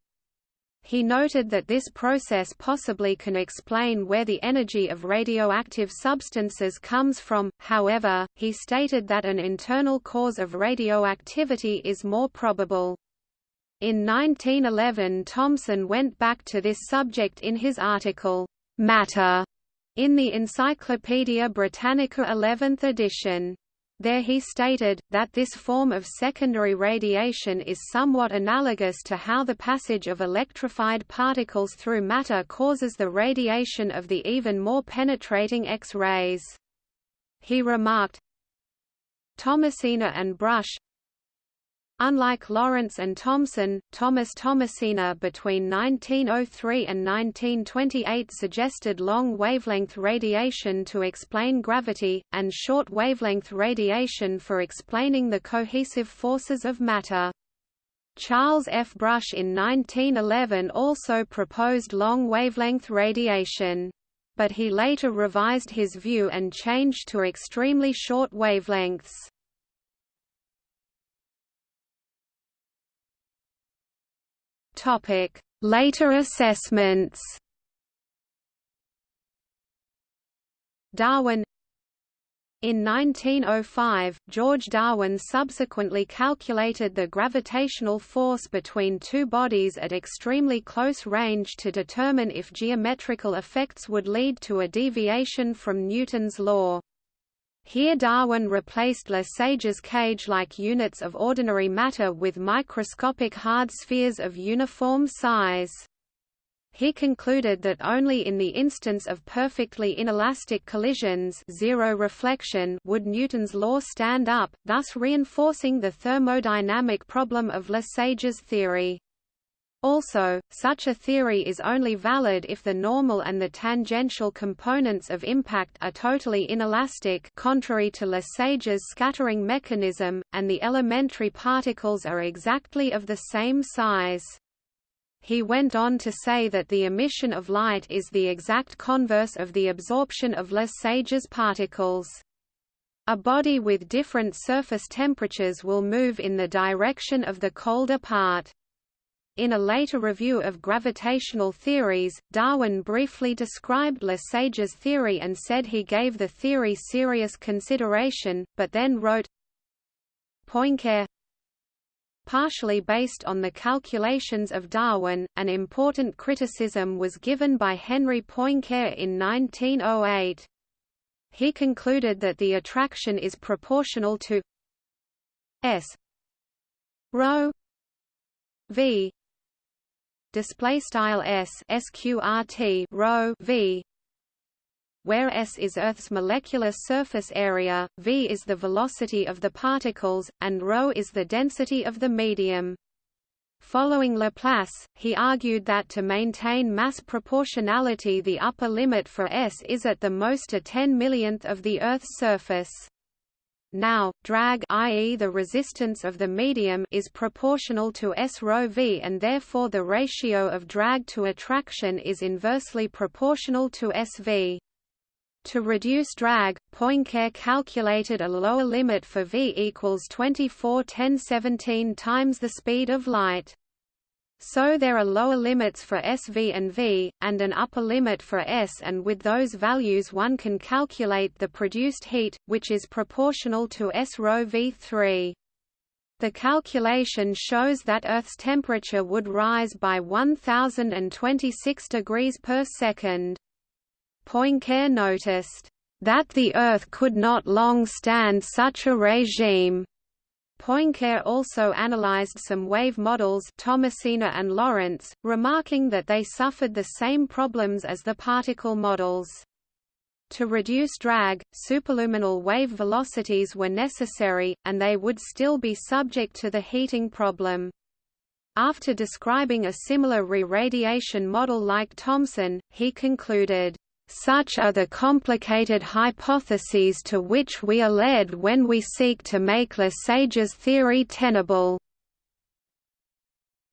He noted that this process possibly can explain where the energy of radioactive substances comes from, however, he stated that an internal cause of radioactivity is more probable. In 1911 Thomson went back to this subject in his article, Matter, in the Encyclopaedia Britannica 11th edition. There he stated, that this form of secondary radiation is somewhat analogous to how the passage of electrified particles through matter causes the radiation of the even more penetrating X-rays. He remarked, Tommasina and Brush Unlike Lorentz and Thomson, Thomas Tommasina between 1903 and 1928 suggested long-wavelength radiation to explain gravity, and short-wavelength radiation for explaining the cohesive forces of matter. Charles F. Brush in 1911 also proposed long-wavelength radiation. But he later revised his view and changed to extremely short wavelengths. Later assessments. Darwin in 1905, George Darwin subsequently calculated the gravitational force between two bodies at extremely close range to determine if geometrical effects would lead to a deviation from Newton's law. Here Darwin replaced Lesage's cage-like units of ordinary matter with microscopic hard spheres of uniform size. He concluded that only in the instance of perfectly inelastic collisions zero reflection would Newton's law stand up, thus reinforcing the thermodynamic problem of Lesage's theory. Also, such a theory is only valid if the normal and the tangential components of impact are totally inelastic contrary to Lesage's scattering mechanism, and the elementary particles are exactly of the same size. He went on to say that the emission of light is the exact converse of the absorption of Lesage's particles. A body with different surface temperatures will move in the direction of the colder part. In a later review of gravitational theories, Darwin briefly described Lesage's theory and said he gave the theory serious consideration, but then wrote, Poincare Partially based on the calculations of Darwin, an important criticism was given by Henry Poincare in 1908. He concluded that the attraction is proportional to s rho v display style s sqrt rho v where s is Earth's molecular surface area, v is the velocity of the particles, and rho is the density of the medium. Following Laplace, he argued that to maintain mass proportionality the upper limit for s is at the most a 10 millionth of the Earth's surface. Now, drag i.e. the resistance of the medium is proportional to S rho v and therefore the ratio of drag to attraction is inversely proportional to SV. To reduce drag, Poincare calculated a lower limit for v equals 24 10 17 times the speed of light. So there are lower limits for SV and V, and an upper limit for S and with those values one can calculate the produced heat, which is proportional to S rho V3. The calculation shows that Earth's temperature would rise by 1026 degrees per second. Poincare noticed, "...that the Earth could not long stand such a regime." Poincare also analyzed some wave models Tommasina and Lorentz, remarking that they suffered the same problems as the particle models. To reduce drag, superluminal wave velocities were necessary, and they would still be subject to the heating problem. After describing a similar re-radiation model like Thomson, he concluded, Such are the complicated hypotheses to which we are led when we seek to make Lesage's theory tenable.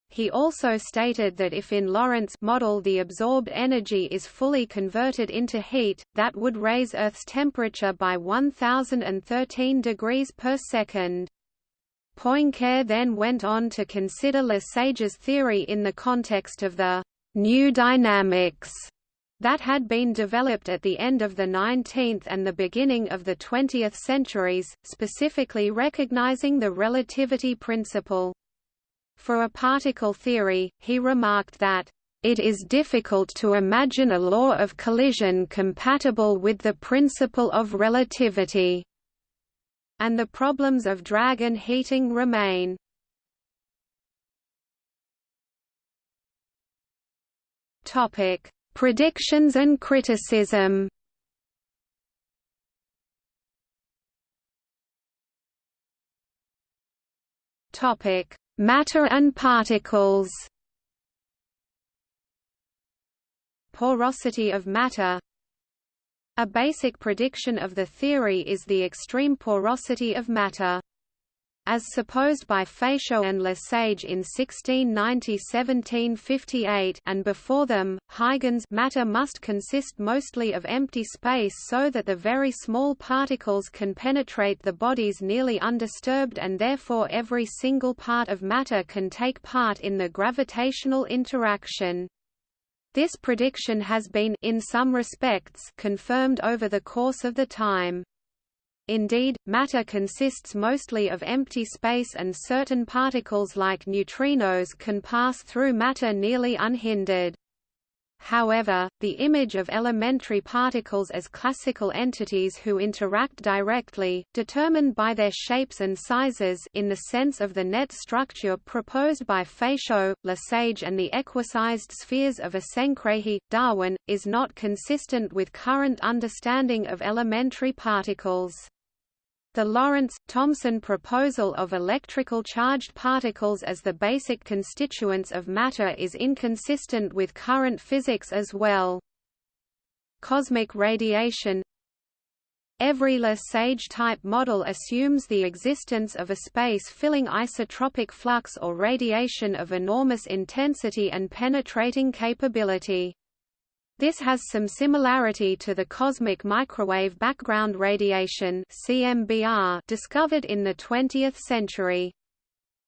He also stated that if in Lorentz model the absorbed energy is fully converted into heat, that would raise Earth's temperature by 1013 degrees per second. Poincare then went on to consider Lesage's theory in the context of the new dynamics that had been developed at the end of the 19th and the beginning of the 20th centuries, specifically recognizing the relativity principle. For a particle theory, he remarked that, "...it is difficult to imagine a law of collision compatible with the principle of relativity." And the problems of drag and heating remain. Topic Predictions and criticism Topic: Matter and particles. Porosity of matter. A basic prediction of the theory is the extreme porosity of matter. As supposed by Fatio and Lesage in 1690–1758 and before them, Huygens matter must consist mostly of empty space so that the very small particles can penetrate the bodies nearly undisturbed and therefore every single part of matter can take part in the gravitational interaction. This prediction has been in some respects confirmed over the course of the time. Indeed, matter consists mostly of empty space and certain particles like neutrinos can pass through matter nearly unhindered. However, the image of elementary particles as classical entities who interact directly, determined by their shapes and sizes in the sense of the net structure proposed by Fatio, Lesage and the equisized spheres of Isenkrahe, Darwin, is not consistent with current understanding of elementary particles. The Lorentz-Thomson proposal of electrical charged particles as the basic constituents of matter is inconsistent with current physics as well. Cosmic radiation Every Lesage-type model assumes the existence of a space-filling isotropic flux or radiation of enormous intensity and penetrating capability. This has some similarity to the cosmic microwave background radiation CMBR discovered in the 20th century.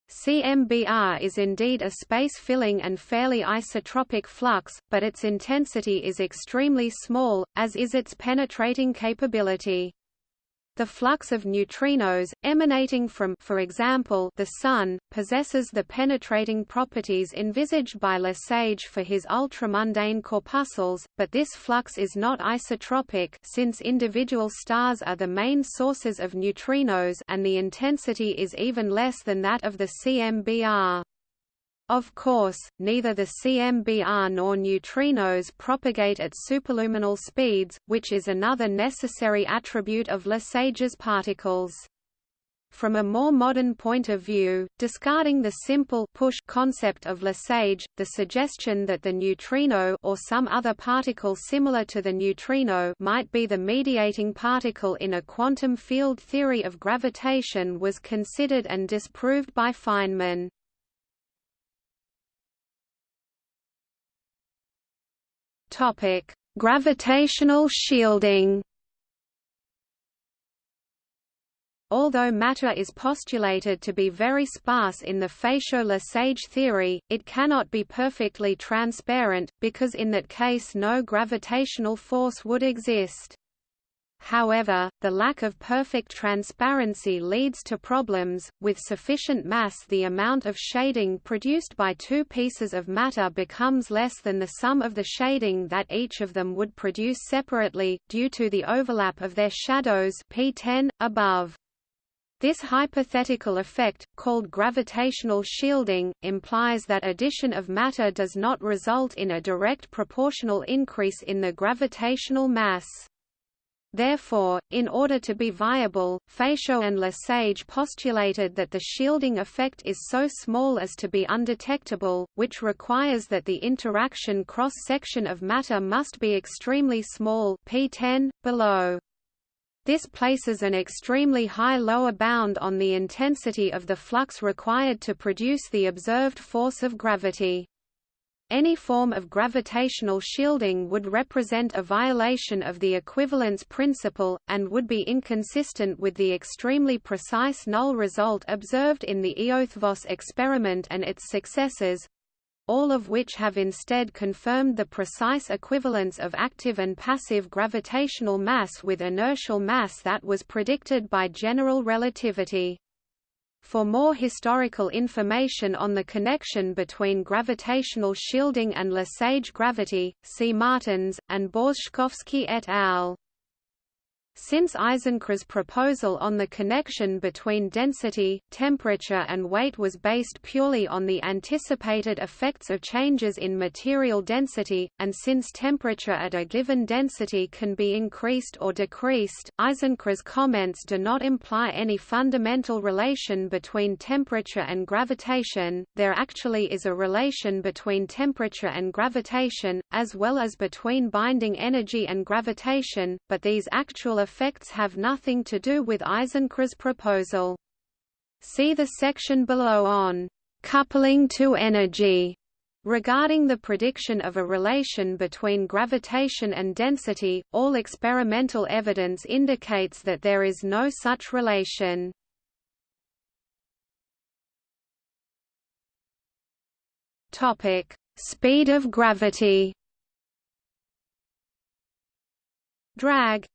CMBR is indeed a space-filling and fairly isotropic flux, but its intensity is extremely small, as is its penetrating capability. The flux of neutrinos, emanating from for example, the Sun, possesses the penetrating properties envisaged by Lesage for his ultramundane corpuscles, but this flux is not isotropic since individual stars are the main sources of neutrinos and the intensity is even less than that of the CMBR. Of course, neither the CMBR nor neutrinos propagate at superluminal speeds, which is another necessary attribute of Lesage's particles. From a more modern point of view, discarding the simple push concept of Lesage, the suggestion that the neutrino or some other particle similar to the neutrino might be the mediating particle in a quantum field theory of gravitation was considered and disproved by Feynman. Topic: Gravitational shielding. Although matter is postulated to be very sparse in the Fatio-Lesage theory, it cannot be perfectly transparent, because in that case no gravitational force would exist. However, the lack of perfect transparency leads to problems. With sufficient mass, the amount of shading produced by two pieces of matter becomes less than the sum of the shading that each of them would produce separately, due to the overlap of their shadows P10, above. This hypothetical effect, called gravitational shielding, implies that addition of matter does not result in a direct proportional increase in the gravitational mass. Therefore, in order to be viable, Fatio and Lesage postulated that the shielding effect is so small as to be undetectable, which requires that the interaction cross-section of matter must be extremely small p10, below. This places an extremely high lower bound on the intensity of the flux required to produce the observed force of gravity. Any form of gravitational shielding would represent a violation of the equivalence principle, and would be inconsistent with the extremely precise null result observed in the Eötvös experiment and its successors, all of which have instead confirmed the precise equivalence of active and passive gravitational mass with inertial mass that was predicted by general relativity. For more historical information on the connection between gravitational shielding and Lesage gravity, see Martins, and Borzeszkowski et al. Since Isenkrahe's proposal on the connection between density, temperature and weight was based purely on the anticipated effects of changes in material density, and since temperature at a given density can be increased or decreased, Isenkrahe's comments do not imply any fundamental relation between temperature and gravitation, there actually is a relation between temperature and gravitation, as well as between binding energy and gravitation, but these actual effects have nothing to do with Isenkrahe's proposal. See the section below on coupling to energy Regarding the prediction of a relation between gravitation and density, all experimental evidence indicates that there is no such relation. Topic: Speed of gravity. Drag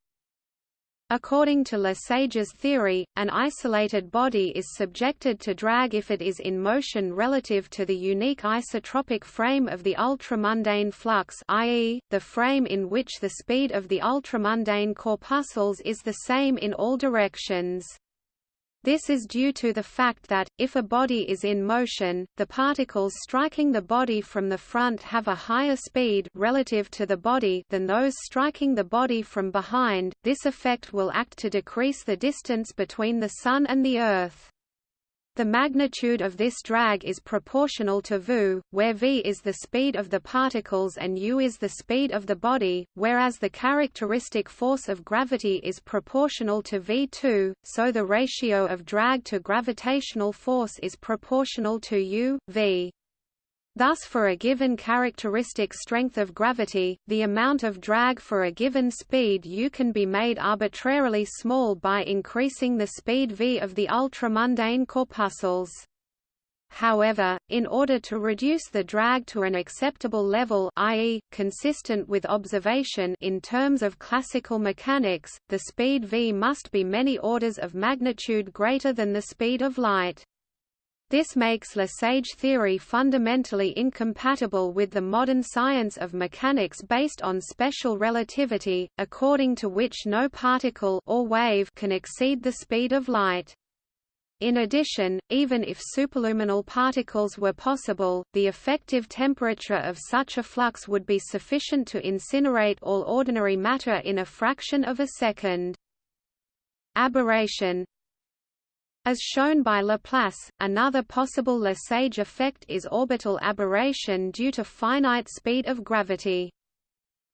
According to Lesage's theory, an isolated body is subjected to drag if it is in motion relative to the unique isotropic frame of the ultramundane flux i.e., the frame in which the speed of the ultramundane corpuscles is the same in all directions. This is due to the fact that, if a body is in motion, the particles striking the body from the front have a higher speed relative to the body than those striking the body from behind. This effect will act to decrease the distance between the Sun and the Earth. The magnitude of this drag is proportional to v, where v is the speed of the particles and u is the speed of the body, whereas the characteristic force of gravity is proportional to v2, so the ratio of drag to gravitational force is proportional to u, v. Thus for a given characteristic strength of gravity, the amount of drag for a given speed u can be made arbitrarily small by increasing the speed v of the ultramundane corpuscles. However, in order to reduce the drag to an acceptable level i.e., consistent with observation in terms of classical mechanics, the speed v must be many orders of magnitude greater than the speed of light. This makes Lesage theory fundamentally incompatible with the modern science of mechanics based on special relativity, according to which no particle or wave can exceed the speed of light. In addition, even if superluminal particles were possible, the effective temperature of such a flux would be sufficient to incinerate all ordinary matter in a fraction of a second. Aberration as shown by Laplace, another possible Lesage effect is orbital aberration due to finite speed of gravity.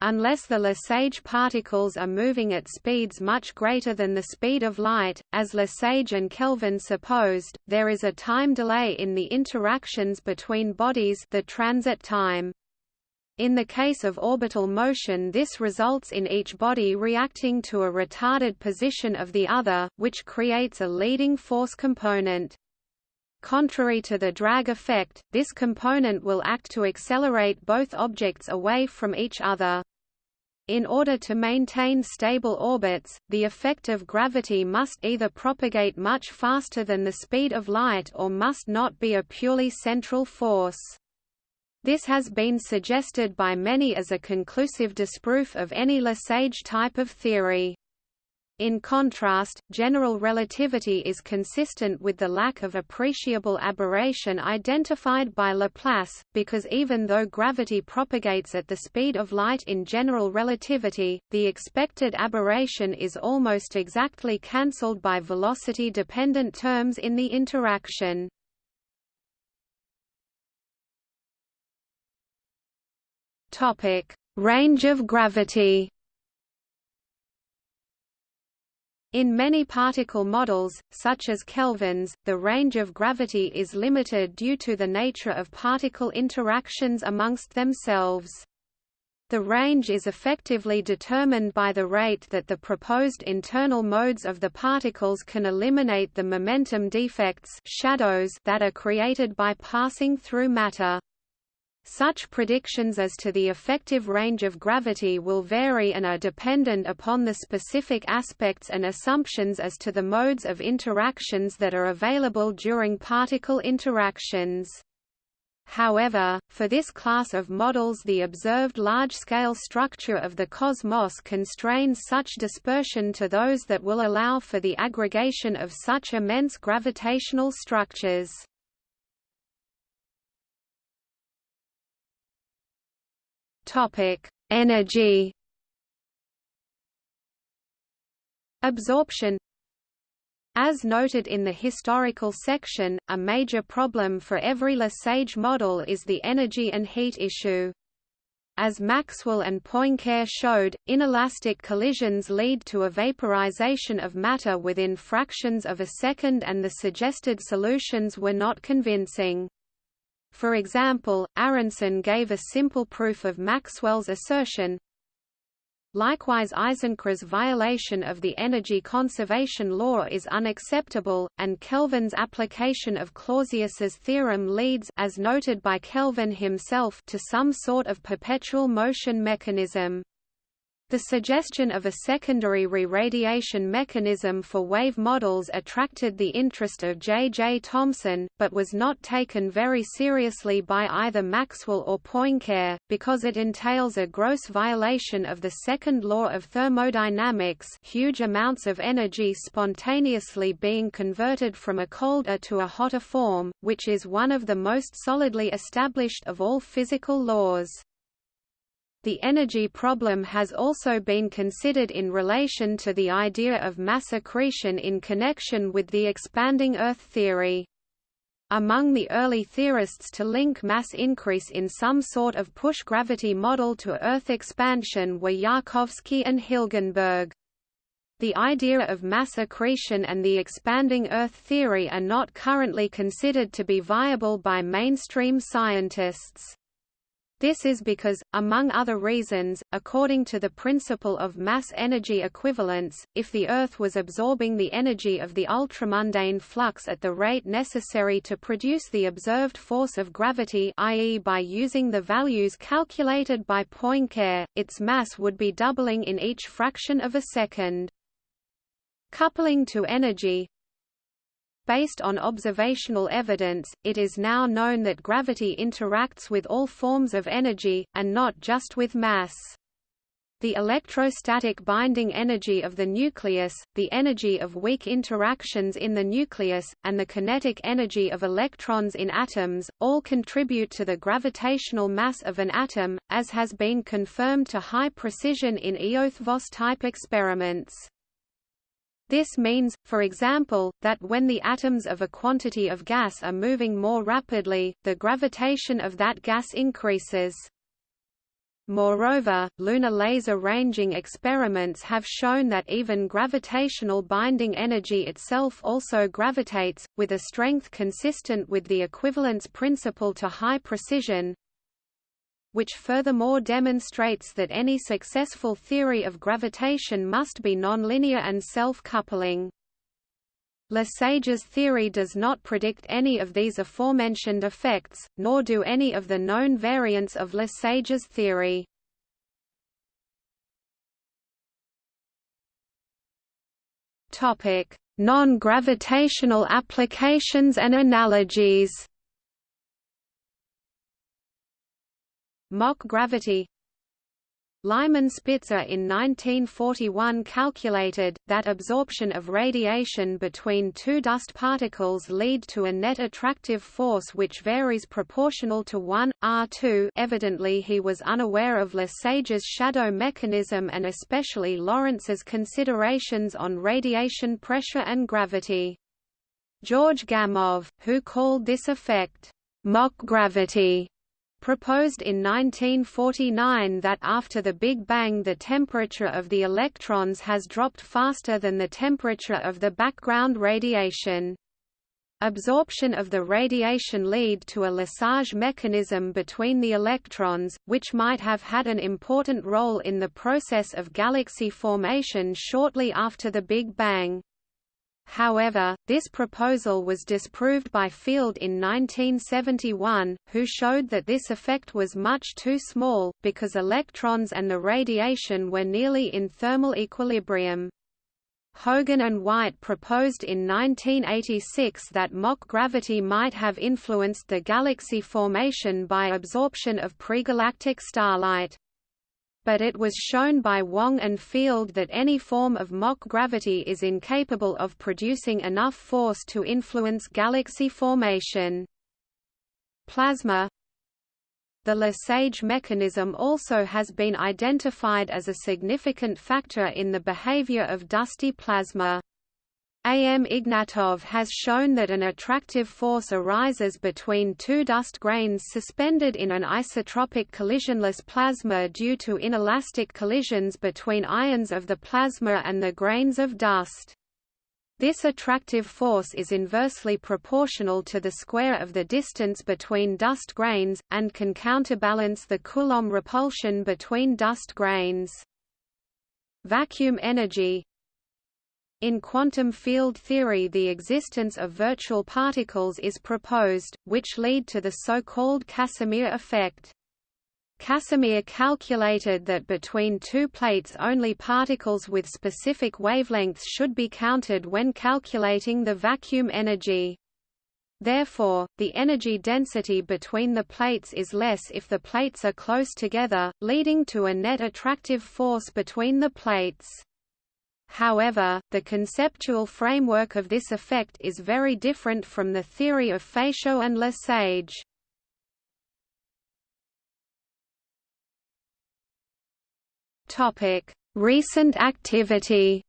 Unless the Lesage particles are moving at speeds much greater than the speed of light, as Lesage and Kelvin supposed, there is a time delay in the interactions between bodies the transit time. In the case of orbital motion this results in each body reacting to a retarded position of the other, which creates a leading force component. Contrary to the drag effect, this component will act to accelerate both objects away from each other. In order to maintain stable orbits, the effect of gravity must either propagate much faster than the speed of light or must not be a purely central force. This has been suggested by many as a conclusive disproof of any Lesage type of theory. In contrast, general relativity is consistent with the lack of appreciable aberration identified by Laplace, because even though gravity propagates at the speed of light in general relativity, the expected aberration is almost exactly cancelled by velocity-dependent terms in the interaction. Range of gravity In many particle models, such as Kelvin's, the range of gravity is limited due to the nature of particle interactions amongst themselves. The range is effectively determined by the rate that the proposed internal modes of the particles can eliminate the momentum defects shadows that are created by passing through matter. Such predictions as to the effective range of gravity will vary and are dependent upon the specific aspects and assumptions as to the modes of interactions that are available during particle interactions. However, for this class of models the observed large-scale structure of the cosmos constrains such dispersion to those that will allow for the aggregation of such immense gravitational structures. Topic: Energy. Absorption As noted in the historical section, a major problem for every Lesage model is the energy and heat issue. As Maxwell and Poincare showed, inelastic collisions lead to a vaporization of matter within fractions of a second and the suggested solutions were not convincing. For example, Aronson gave a simple proof of Maxwell's assertion. Likewise Isenkrahe's violation of the energy conservation law is unacceptable, and Kelvin's application of Clausius's theorem leads as noted by Kelvin himself to some sort of perpetual motion mechanism. The suggestion of a secondary re-radiation mechanism for wave models attracted the interest of J. J. Thomson, but was not taken very seriously by either Maxwell or Poincare, because it entails a gross violation of the second law of thermodynamics huge amounts of energy spontaneously being converted from a colder to a hotter form, which is one of the most solidly established of all physical laws. The energy problem has also been considered in relation to the idea of mass accretion in connection with the expanding Earth theory. Among the early theorists to link mass increase in some sort of push gravity model to Earth expansion were Yarkovsky and Hilgenberg. The idea of mass accretion and the expanding Earth theory are not currently considered to be viable by mainstream scientists. This is because, among other reasons, according to the principle of mass-energy equivalence, if the Earth was absorbing the energy of the ultramundane flux at the rate necessary to produce the observed force of gravity i.e. by using the values calculated by Poincare, its mass would be doubling in each fraction of a second. Coupling to energy, Based on observational evidence, it is now known that gravity interacts with all forms of energy, and not just with mass. The electrostatic binding energy of the nucleus, the energy of weak interactions in the nucleus, and the kinetic energy of electrons in atoms, all contribute to the gravitational mass of an atom, as has been confirmed to high precision in Eötvös-type experiments. This means, for example, that when the atoms of a quantity of gas are moving more rapidly, the gravitation of that gas increases. Moreover, lunar laser ranging experiments have shown that even gravitational binding energy itself also gravitates, with a strength consistent with the equivalence principle to high precision, which furthermore demonstrates that any successful theory of gravitation must be nonlinear and self-coupling. Lesage's theory does not predict any of these aforementioned effects, nor do any of the known variants of Lesage's theory. Non-gravitational applications and analogies Mock gravity. Lyman Spitzer in 1941 calculated, that absorption of radiation between two dust particles lead to a net attractive force which varies proportional to 1, R2 evidently he was unaware of Lesage's shadow mechanism and especially Lorentz's considerations on radiation pressure and gravity. George Gamow, who called this effect, mock gravity, proposed in 1949 that after the Big Bang the temperature of the electrons has dropped faster than the temperature of the background radiation. Absorption of the radiation lead to a Lesage mechanism between the electrons, which might have had an important role in the process of galaxy formation shortly after the Big Bang. However, this proposal was disproved by Field in 1971, who showed that this effect was much too small, because electrons and the radiation were nearly in thermal equilibrium. Hogan and White proposed in 1986 that mock gravity might have influenced the galaxy formation by absorption of pregalactic starlight but it was shown by Wong and Field that any form of mock gravity is incapable of producing enough force to influence galaxy formation. Plasma The Lesage mechanism also has been identified as a significant factor in the behavior of dusty plasma. A. M. Ignatov has shown that an attractive force arises between two dust grains suspended in an isotropic collisionless plasma due to inelastic collisions between ions of the plasma and the grains of dust. This attractive force is inversely proportional to the square of the distance between dust grains, and can counterbalance the Coulomb repulsion between dust grains. Vacuum energy in quantum field theory the existence of virtual particles is proposed, which lead to the so-called Casimir effect. Casimir calculated that between two plates only particles with specific wavelengths should be counted when calculating the vacuum energy. Therefore, the energy density between the plates is less if the plates are close together, leading to a net attractive force between the plates. However, the conceptual framework of this effect is very different from the theory of Fatio and Lesage. Topic: Recent activity.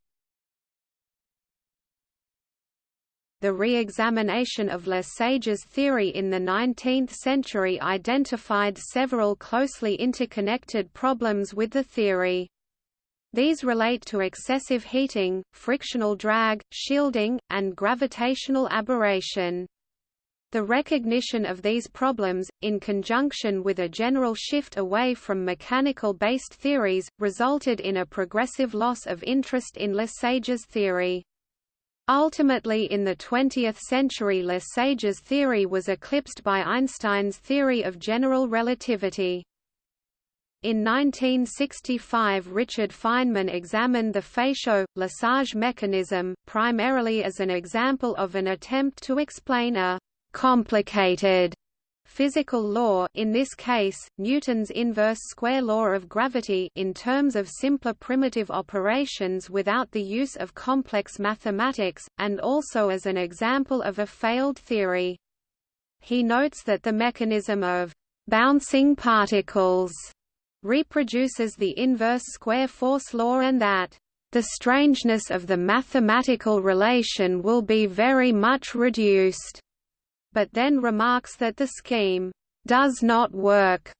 The re-examination of Lesage's theory in the 19th century identified several closely interconnected problems with the theory. These relate to excessive heating, frictional drag, shielding, and gravitational aberration. The recognition of these problems, in conjunction with a general shift away from mechanical-based theories, resulted in a progressive loss of interest in Lesage's theory. Ultimately in the 20th century Lesage's theory was eclipsed by Einstein's theory of general relativity. In 1965 Richard Feynman examined the Fatio-Lesage mechanism, primarily as an example of an attempt to explain a «complicated» physical law in this case, Newton's inverse square law of gravity in terms of simpler primitive operations without the use of complex mathematics, and also as an example of a failed theory. He notes that the mechanism of «bouncing particles» reproduces the inverse square force law and that the strangeness of the mathematical relation will be very much reduced, but then remarks that the scheme does not work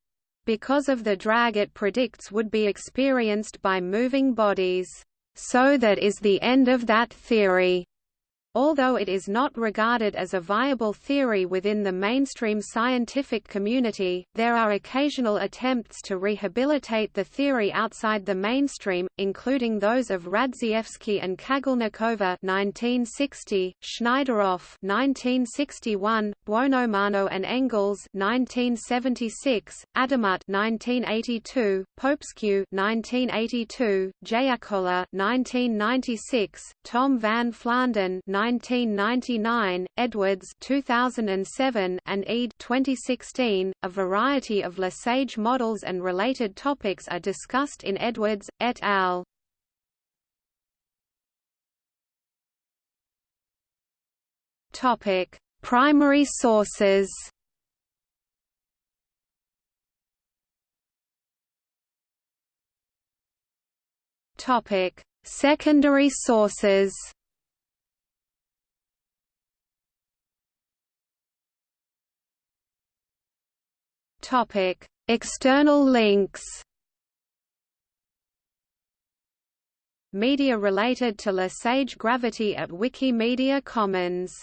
because of the drag it predicts would be experienced by moving bodies. So that is the end of that theory. Although it is not regarded as a viable theory within the mainstream scientific community, there are occasional attempts to rehabilitate the theory outside the mainstream, including those of Radzievskii and Kagalnikova (1960), Shneiderov (1961), Buonomano and Engels (1976), Adamut (1982), Popescu (1982), Jaakkola (1996), Tom Van Flandern 1999, Edwards 2007, and Eade 2016. A variety of Lesage models and related topics are discussed in Edwards et al. Topic: Primary sources. Topic: Secondary sources. External links. Media related to Lesage gravity at Wikimedia Commons